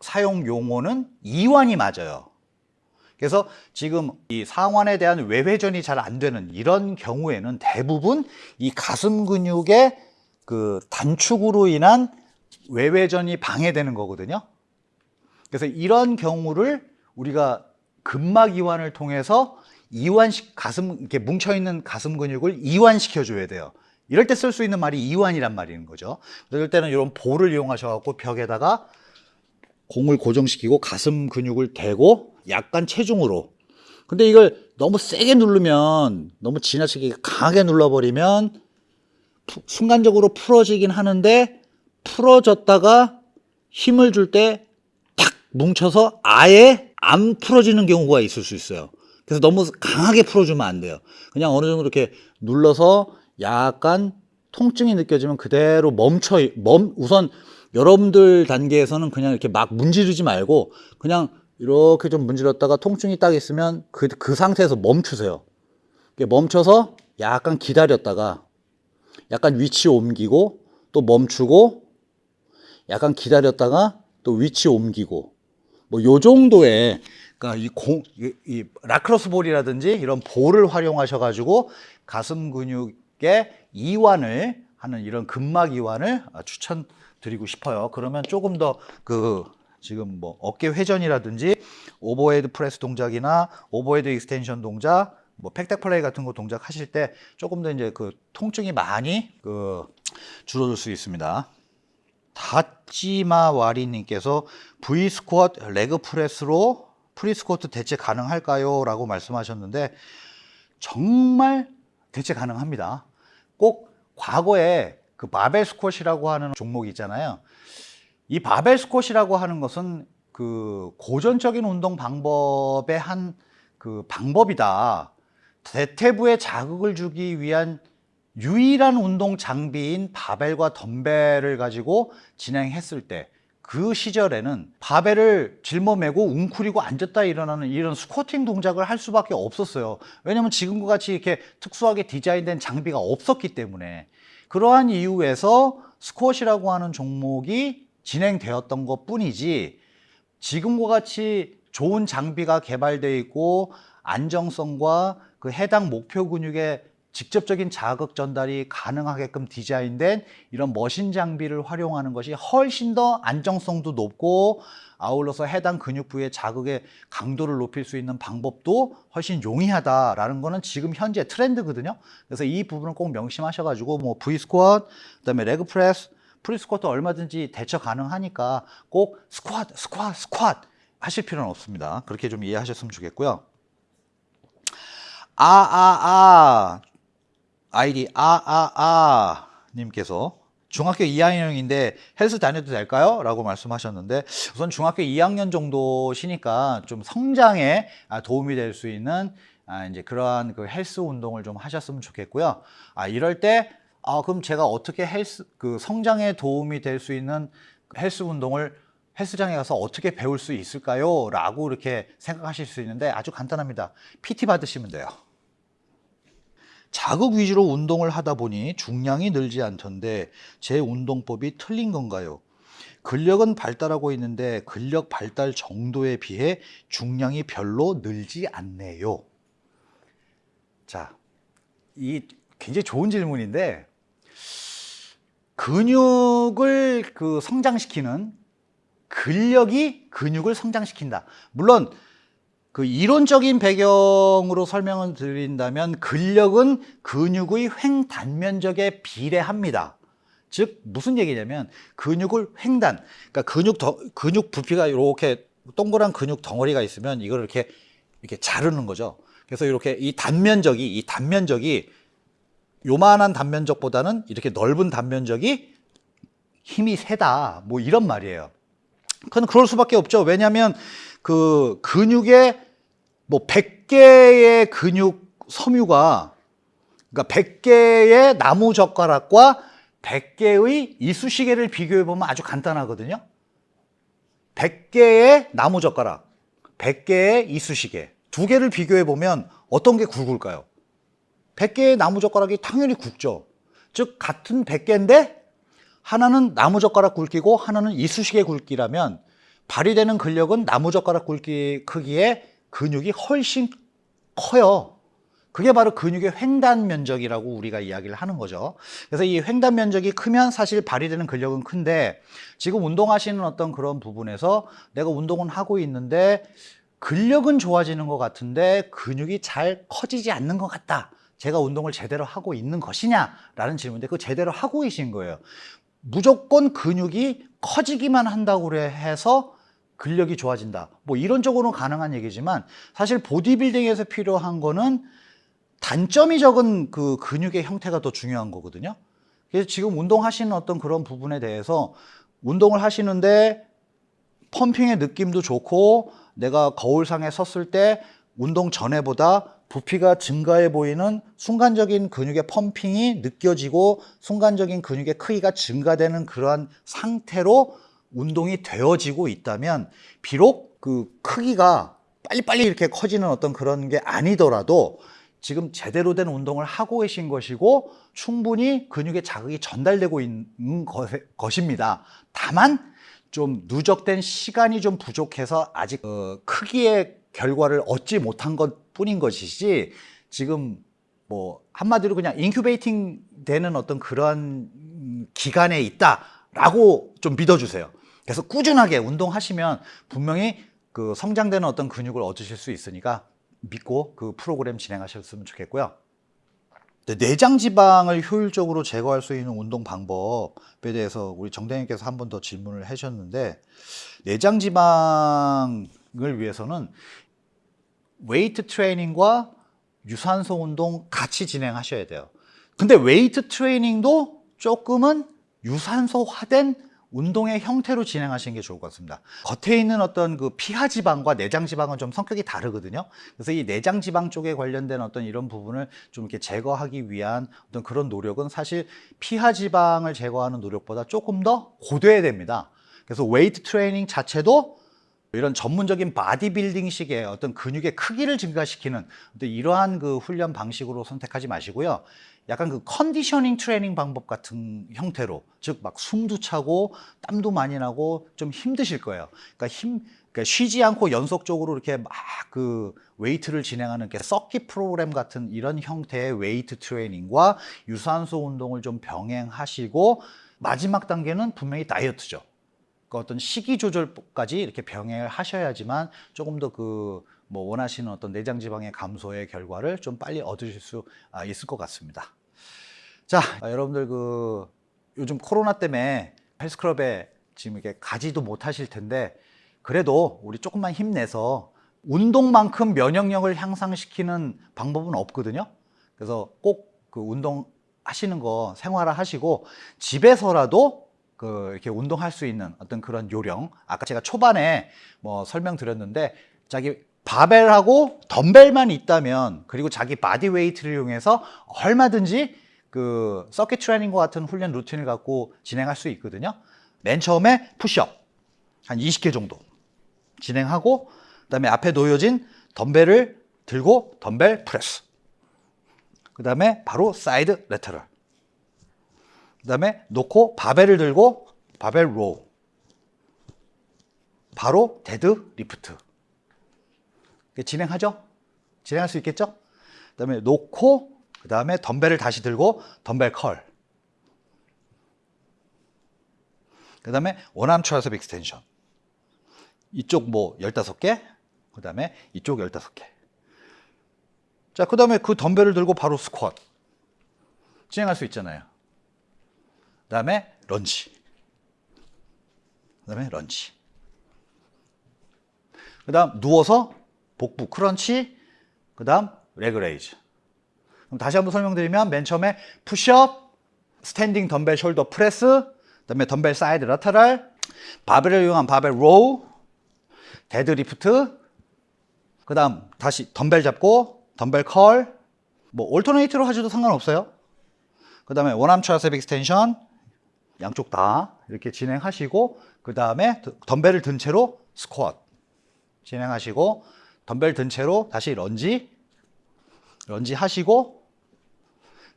사용 용어는 이완이 맞아요. 그래서 지금 이 상완에 대한 외회전이 잘 안 되는 이런 경우에는 대부분 이 가슴 근육의 그 단축으로 인한 외회전이 방해되는 거거든요. 그래서 이런 경우를 우리가 근막 이완을 통해서 이완식 가슴 이렇게 뭉쳐 있는 가슴 근육을 이완시켜 줘야 돼요. 이럴 때 쓸 수 있는 말이 이완이란 말인 거죠. 이럴 때는 이런 볼을 이용하셔 갖고 벽에다가 공을 고정시키고 가슴 근육을 대고 약간 체중으로. 근데 이걸 너무 세게 누르면 너무 지나치게 강하게 눌러버리면 푸- 순간적으로 풀어지긴 하는데 풀어졌다가 힘을 줄 때 탁 뭉쳐서 아예 안 풀어지는 경우가 있을 수 있어요. 그래서 너무 강하게 풀어주면 안 돼요. 그냥 어느 정도 이렇게 눌러서 약간 통증이 느껴지면 그대로 멈춰, 멈, 우선 여러분들 단계에서는 그냥 이렇게 막 문지르지 말고 그냥 이렇게 좀 문지렀다가 통증이 딱 있으면 그, 그 상태에서 멈추세요. 멈춰서 약간 기다렸다가 약간 위치 옮기고 또 멈추고 약간 기다렸다가 또 위치 옮기고 뭐 요 정도의 그러니까 이 공, 이, 이 lacrosse ball이라든지 이런 볼을 활용하셔 가지고 가슴 근육의 이완을 하는 이런 근막 이완을 아, 추천드리고 싶어요. 그러면 조금 더 그 지금 뭐 어깨 회전이라든지 overhead press 동작이나 overhead extension 동작 뭐 pec deck fly 같은 거 동작 하실 때 조금 더 이제 그 통증이 많이 그 줄어들 수 있습니다. 다찌마 와리님께서 V 스쿼트 레그 프레스로 프리 스쿼트 대체 가능할까요? 라고 말씀하셨는데 정말 대체 가능합니다. 꼭 과거에 그 바벨 스쿼트라고 하는 종목이 있잖아요. 이 바벨 스쿼트라고 하는 것은 그 고전적인 운동 방법의 한 그 방법이다. 대퇴부에 자극을 주기 위한 유일한 운동 장비인 바벨과 덤벨을 가지고 진행했을 때 그 시절에는 바벨을 짊어매고 웅크리고 앉았다 일어나는 이런 스쿼팅 동작을 할 수밖에 없었어요. 왜냐면 지금과 같이 이렇게 특수하게 디자인된 장비가 없었기 때문에 그러한 이유에서 스쿼시라고 하는 종목이 진행되었던 것 뿐이지 지금과 같이 좋은 장비가 개발되어 있고 안정성과 그 해당 목표 근육의 직접적인 자극 전달이 가능하게끔 디자인된 이런 machine 장비를 활용하는 것이 훨씬 더 안정성도 높고 아울러서 해당 근육 부의 자극의 강도를 높일 수 있는 방법도 훨씬 용이하다라는 거는 지금 현재 트렌드거든요. 그래서 이 부분을 꼭 명심하셔가지고 뭐 V squat, 그다음에 leg press, free squat 얼마든지 대체 가능하니까 꼭 스쿼트, 스쿼트, 스쿼트 하실 필요는 없습니다. 그렇게 좀 이해하셨으면 좋겠고요. 아, 아, 아. 아 이디 아, 아, 아. 님께서 중학교 2학년인데 헬스 다녀도 될까요? 라고 말씀하셨는데 우선 중학교 2학년 정도시니까 좀 성장에 아, 도움이 될 수 있는 아, 이제 그러한 그 헬스 운동을 좀 하셨으면 좋겠고요. 아, 이럴 때 아, 그럼 제가 어떻게 헬스 그 성장에 도움이 될 수 있는 헬스 운동을 헬스장에 가서 어떻게 배울 수 있을까요? 라고 이렇게 생각하실 수 있는데 아주 간단합니다. PT 받으시면 돼요. 자극 위주로 운동을 하다 보니 중량이 늘지 않던데 제 운동법이 틀린 건가요? 근력은 발달하고 있는데 근력 발달 정도에 비해 중량이 별로 늘지 않네요. 자, 이 굉장히 좋은 질문인데 근육을 그 성장시키는 근력이 근육을 성장시킨다. 물론 그 이론적인 배경으로 설명을 드린다면 근력은 근육의 횡단면적에 비례합니다. 즉 무슨 얘기냐면 근육을 횡단, 그러니까 근육 더, 근육 부피가 이렇게 동그란 근육 덩어리가 있으면 이걸 이렇게 이렇게 자르는 거죠. 그래서 이렇게 이 단면적이 이 단면적이 요만한 단면적보다는 이렇게 넓은 단면적이 힘이 세다. 뭐 이런 말이에요. 그건 그럴 수밖에 없죠. 왜냐하면 그 근육의 뭐 100개의 근육 섬유가 그러니까 100개의 나무 젓가락과 100개의 이쑤시개를 비교해 보면 아주 간단하거든요. 100개의 나무 젓가락, 100개의 이쑤시개 두 개를 비교해 보면 어떤 게 굵을까요? 100개의 나무 젓가락이 당연히 굵죠. 즉 같은 100개인데 하나는 나무 젓가락 굵기고 하나는 이쑤시개 굵기라면 발휘되는 근력은 나무젓가락 굵기 크기의 근육이 훨씬 커요. 그게 바로 근육의 횡단 면적이라고 우리가 이야기를 하는 거죠. 그래서 이 횡단 면적이 크면 사실 발휘되는 근력은 큰데 지금 운동하시는 어떤 그런 부분에서 내가 운동은 하고 있는데 근력은 좋아지는 것 같은데 근육이 잘 커지지 않는 것 같다. 제가 운동을 제대로 하고 있는 것이냐? 라는 질문인데 그 제대로 하고 계신 거예요. 무조건 근육이 커지기만 한다고 해서 근력이 좋아진다. 뭐 이론적으로는 가능한 얘기지만 사실 보디빌딩에서 필요한 거는 단점이 적은 그 근육의 형태가 더 중요한 거거든요. 그래서 지금 운동하시는 어떤 그런 부분에 대해서 운동을 하시는데 펌핑의 느낌도 좋고 내가 거울상에 섰을 때 운동 전에보다 부피가 증가해 보이는 순간적인 근육의 펌핑이 느껴지고 순간적인 근육의 크기가 증가되는 그러한 상태로 운동이 되어지고 있다면 비록 그 크기가 빨리빨리 이렇게 커지는 어떤 그런 게 아니더라도 지금 제대로 된 운동을 하고 계신 것이고 충분히 근육의 자극이 전달되고 있는 것입니다. 다만 좀 누적된 시간이 좀 부족해서 아직 어, 크기의 결과를 얻지 못한 것 뿐인 것이지 지금 뭐 한마디로 그냥 incubating 되는 어떤 그런 기간에 있다라고 좀 믿어주세요. 그래서 꾸준하게 운동하시면 분명히 그 성장되는 어떤 근육을 얻으실 수 있으니까 믿고 그 프로그램 진행하셨으면 좋겠고요. 내장 지방을 효율적으로 제거할 수 있는 운동 방법에 대해서 우리 정대님께서 한 번 더 질문을 하셨는데 내장 지방을 위해서는 웨이트 트레이닝과 유산소 운동 같이 진행하셔야 돼요. 근데 웨이트 트레이닝도 조금은 유산소화된 운동의 형태로 진행하시는 게 좋을 것 같습니다. 겉에 있는 어떤 그 피하 지방과 내장 지방은 좀 성격이 다르거든요. 그래서 이 내장 지방 쪽에 관련된 어떤 이런 부분을 좀 이렇게 제거하기 위한 어떤 그런 노력은 사실 피하 지방을 제거하는 노력보다 조금 더 고돼야 됩니다. 그래서 웨이트 트레이닝 자체도 이런 전문적인 바디빌딩식의 어떤 근육의 크기를 증가시키는 이러한 그 훈련 방식으로 선택하지 마시고요. 약간 그 conditioning training 방법 같은 형태로 즉 막 숨도 차고 땀도 많이 나고 좀 힘드실 거예요. 그러니까 힘 그러니까 쉬지 않고 연속적으로 이렇게 막 그 웨이트를 진행하는 게 서킷 프로그램 같은 이런 형태의 웨이트 트레이닝과 유산소 운동을 좀 병행하시고 마지막 단계는 분명히 다이어트죠. 그 어떤 식이 조절까지 이렇게 병행을 하셔야지만 조금 더 그 뭐 원하시는 어떤 내장 지방의 감소의 결과를 좀 빨리 얻으실 수 아, 있을 것 같습니다. 자, 아, 여러분들 그 요즘 코로나 때문에 헬스클럽에 지금 이렇게 가지도 못하실 텐데 그래도 우리 조금만 힘내서 운동만큼 면역력을 향상시키는 방법은 없거든요. 그래서 꼭 그 운동 하시는 거 생활화 하시고 집에서라도 그 이렇게 운동할 수 있는 어떤 그런 요령 아까 제가 초반에 뭐 설명드렸는데 자기 바벨하고 덤벨만 있다면 그리고 자기 body weight를 이용해서 얼마든지 그 circuit training과 같은 훈련 루틴을 갖고 진행할 수 있거든요. 맨 처음에 푸시업 한 20개 정도 진행하고 그다음에 앞에 놓여진 덤벨을 들고 덤벨 프레스. 그다음에 바로 side lateral. 그다음에 놓고 바벨을 들고 바벨 row. 바로 데드 리프트. 진행하죠? 진행할 수 있겠죠? 그다음에 놓고 그 다음에 덤벨을 다시 들고 덤벨 curl. 그 다음에 one arm tricep extension. 이쪽 뭐 15개, 그 다음에 이쪽 15개. 자, 그 다음에 그 덤벨을 들고 바로 스쿼트. 진행할 수 있잖아요. 그 다음에 런치. 그 다음에 런치. 그 다음 누워서 복부 crunch, 그 다음 leg raise. 그럼 다시 한번 설명드리면 맨 처음에 푸시업, standing 덤벨 shoulder press, 그 다음에 덤벨 side lateral, 바벨을 이용한 바벨 row, deadlift, 그 다음 다시 덤벨 잡고 덤벨 curl, 뭐 alternate로 하셔도 상관없어요. 그 다음에 one arm triceps extension, 양쪽 다 이렇게 진행하시고 그 다음에 덤벨을 든 채로 스쿼트 진행하시고 덤벨 든 채로 다시 lunge lunge 하시고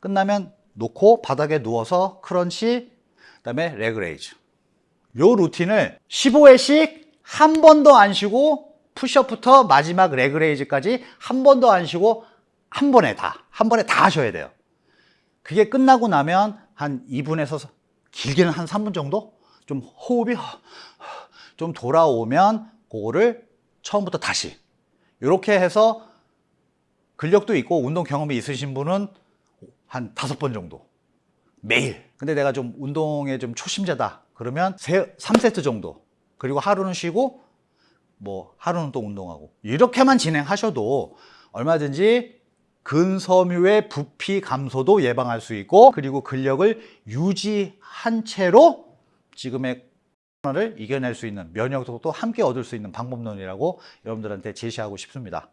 끝나면 놓고 바닥에 누워서 crunch 그다음에 leg raise. 요 루틴을 15회씩 한 번도 안 쉬고 푸시업부터 마지막 leg raise까지 한 번도 안 쉬고 한 번에 다 한 번에 다 하셔야 돼요. 그게 끝나고 나면 한 2분에서 길게는 한 3분 정도 좀 호흡이 좀 돌아오면 그거를 처음부터 다시. 이렇게 해서 근력도 있고 운동 경험이 있으신 분은 한 다섯 번 정도. 매일. 근데 내가 좀 운동에 좀 초심자다. 그러면 세, 3세트 정도. 그리고 하루는 쉬고 뭐 하루는 또 운동하고. 이렇게만 진행하셔도 얼마든지 근섬유의 부피 감소도 예방할 수 있고 그리고 근력을 유지한 채로 지금의 코로나를 이겨낼 수 있는 면역도 함께 얻을 수 있는 방법론이라고 여러분들한테 제시하고 싶습니다.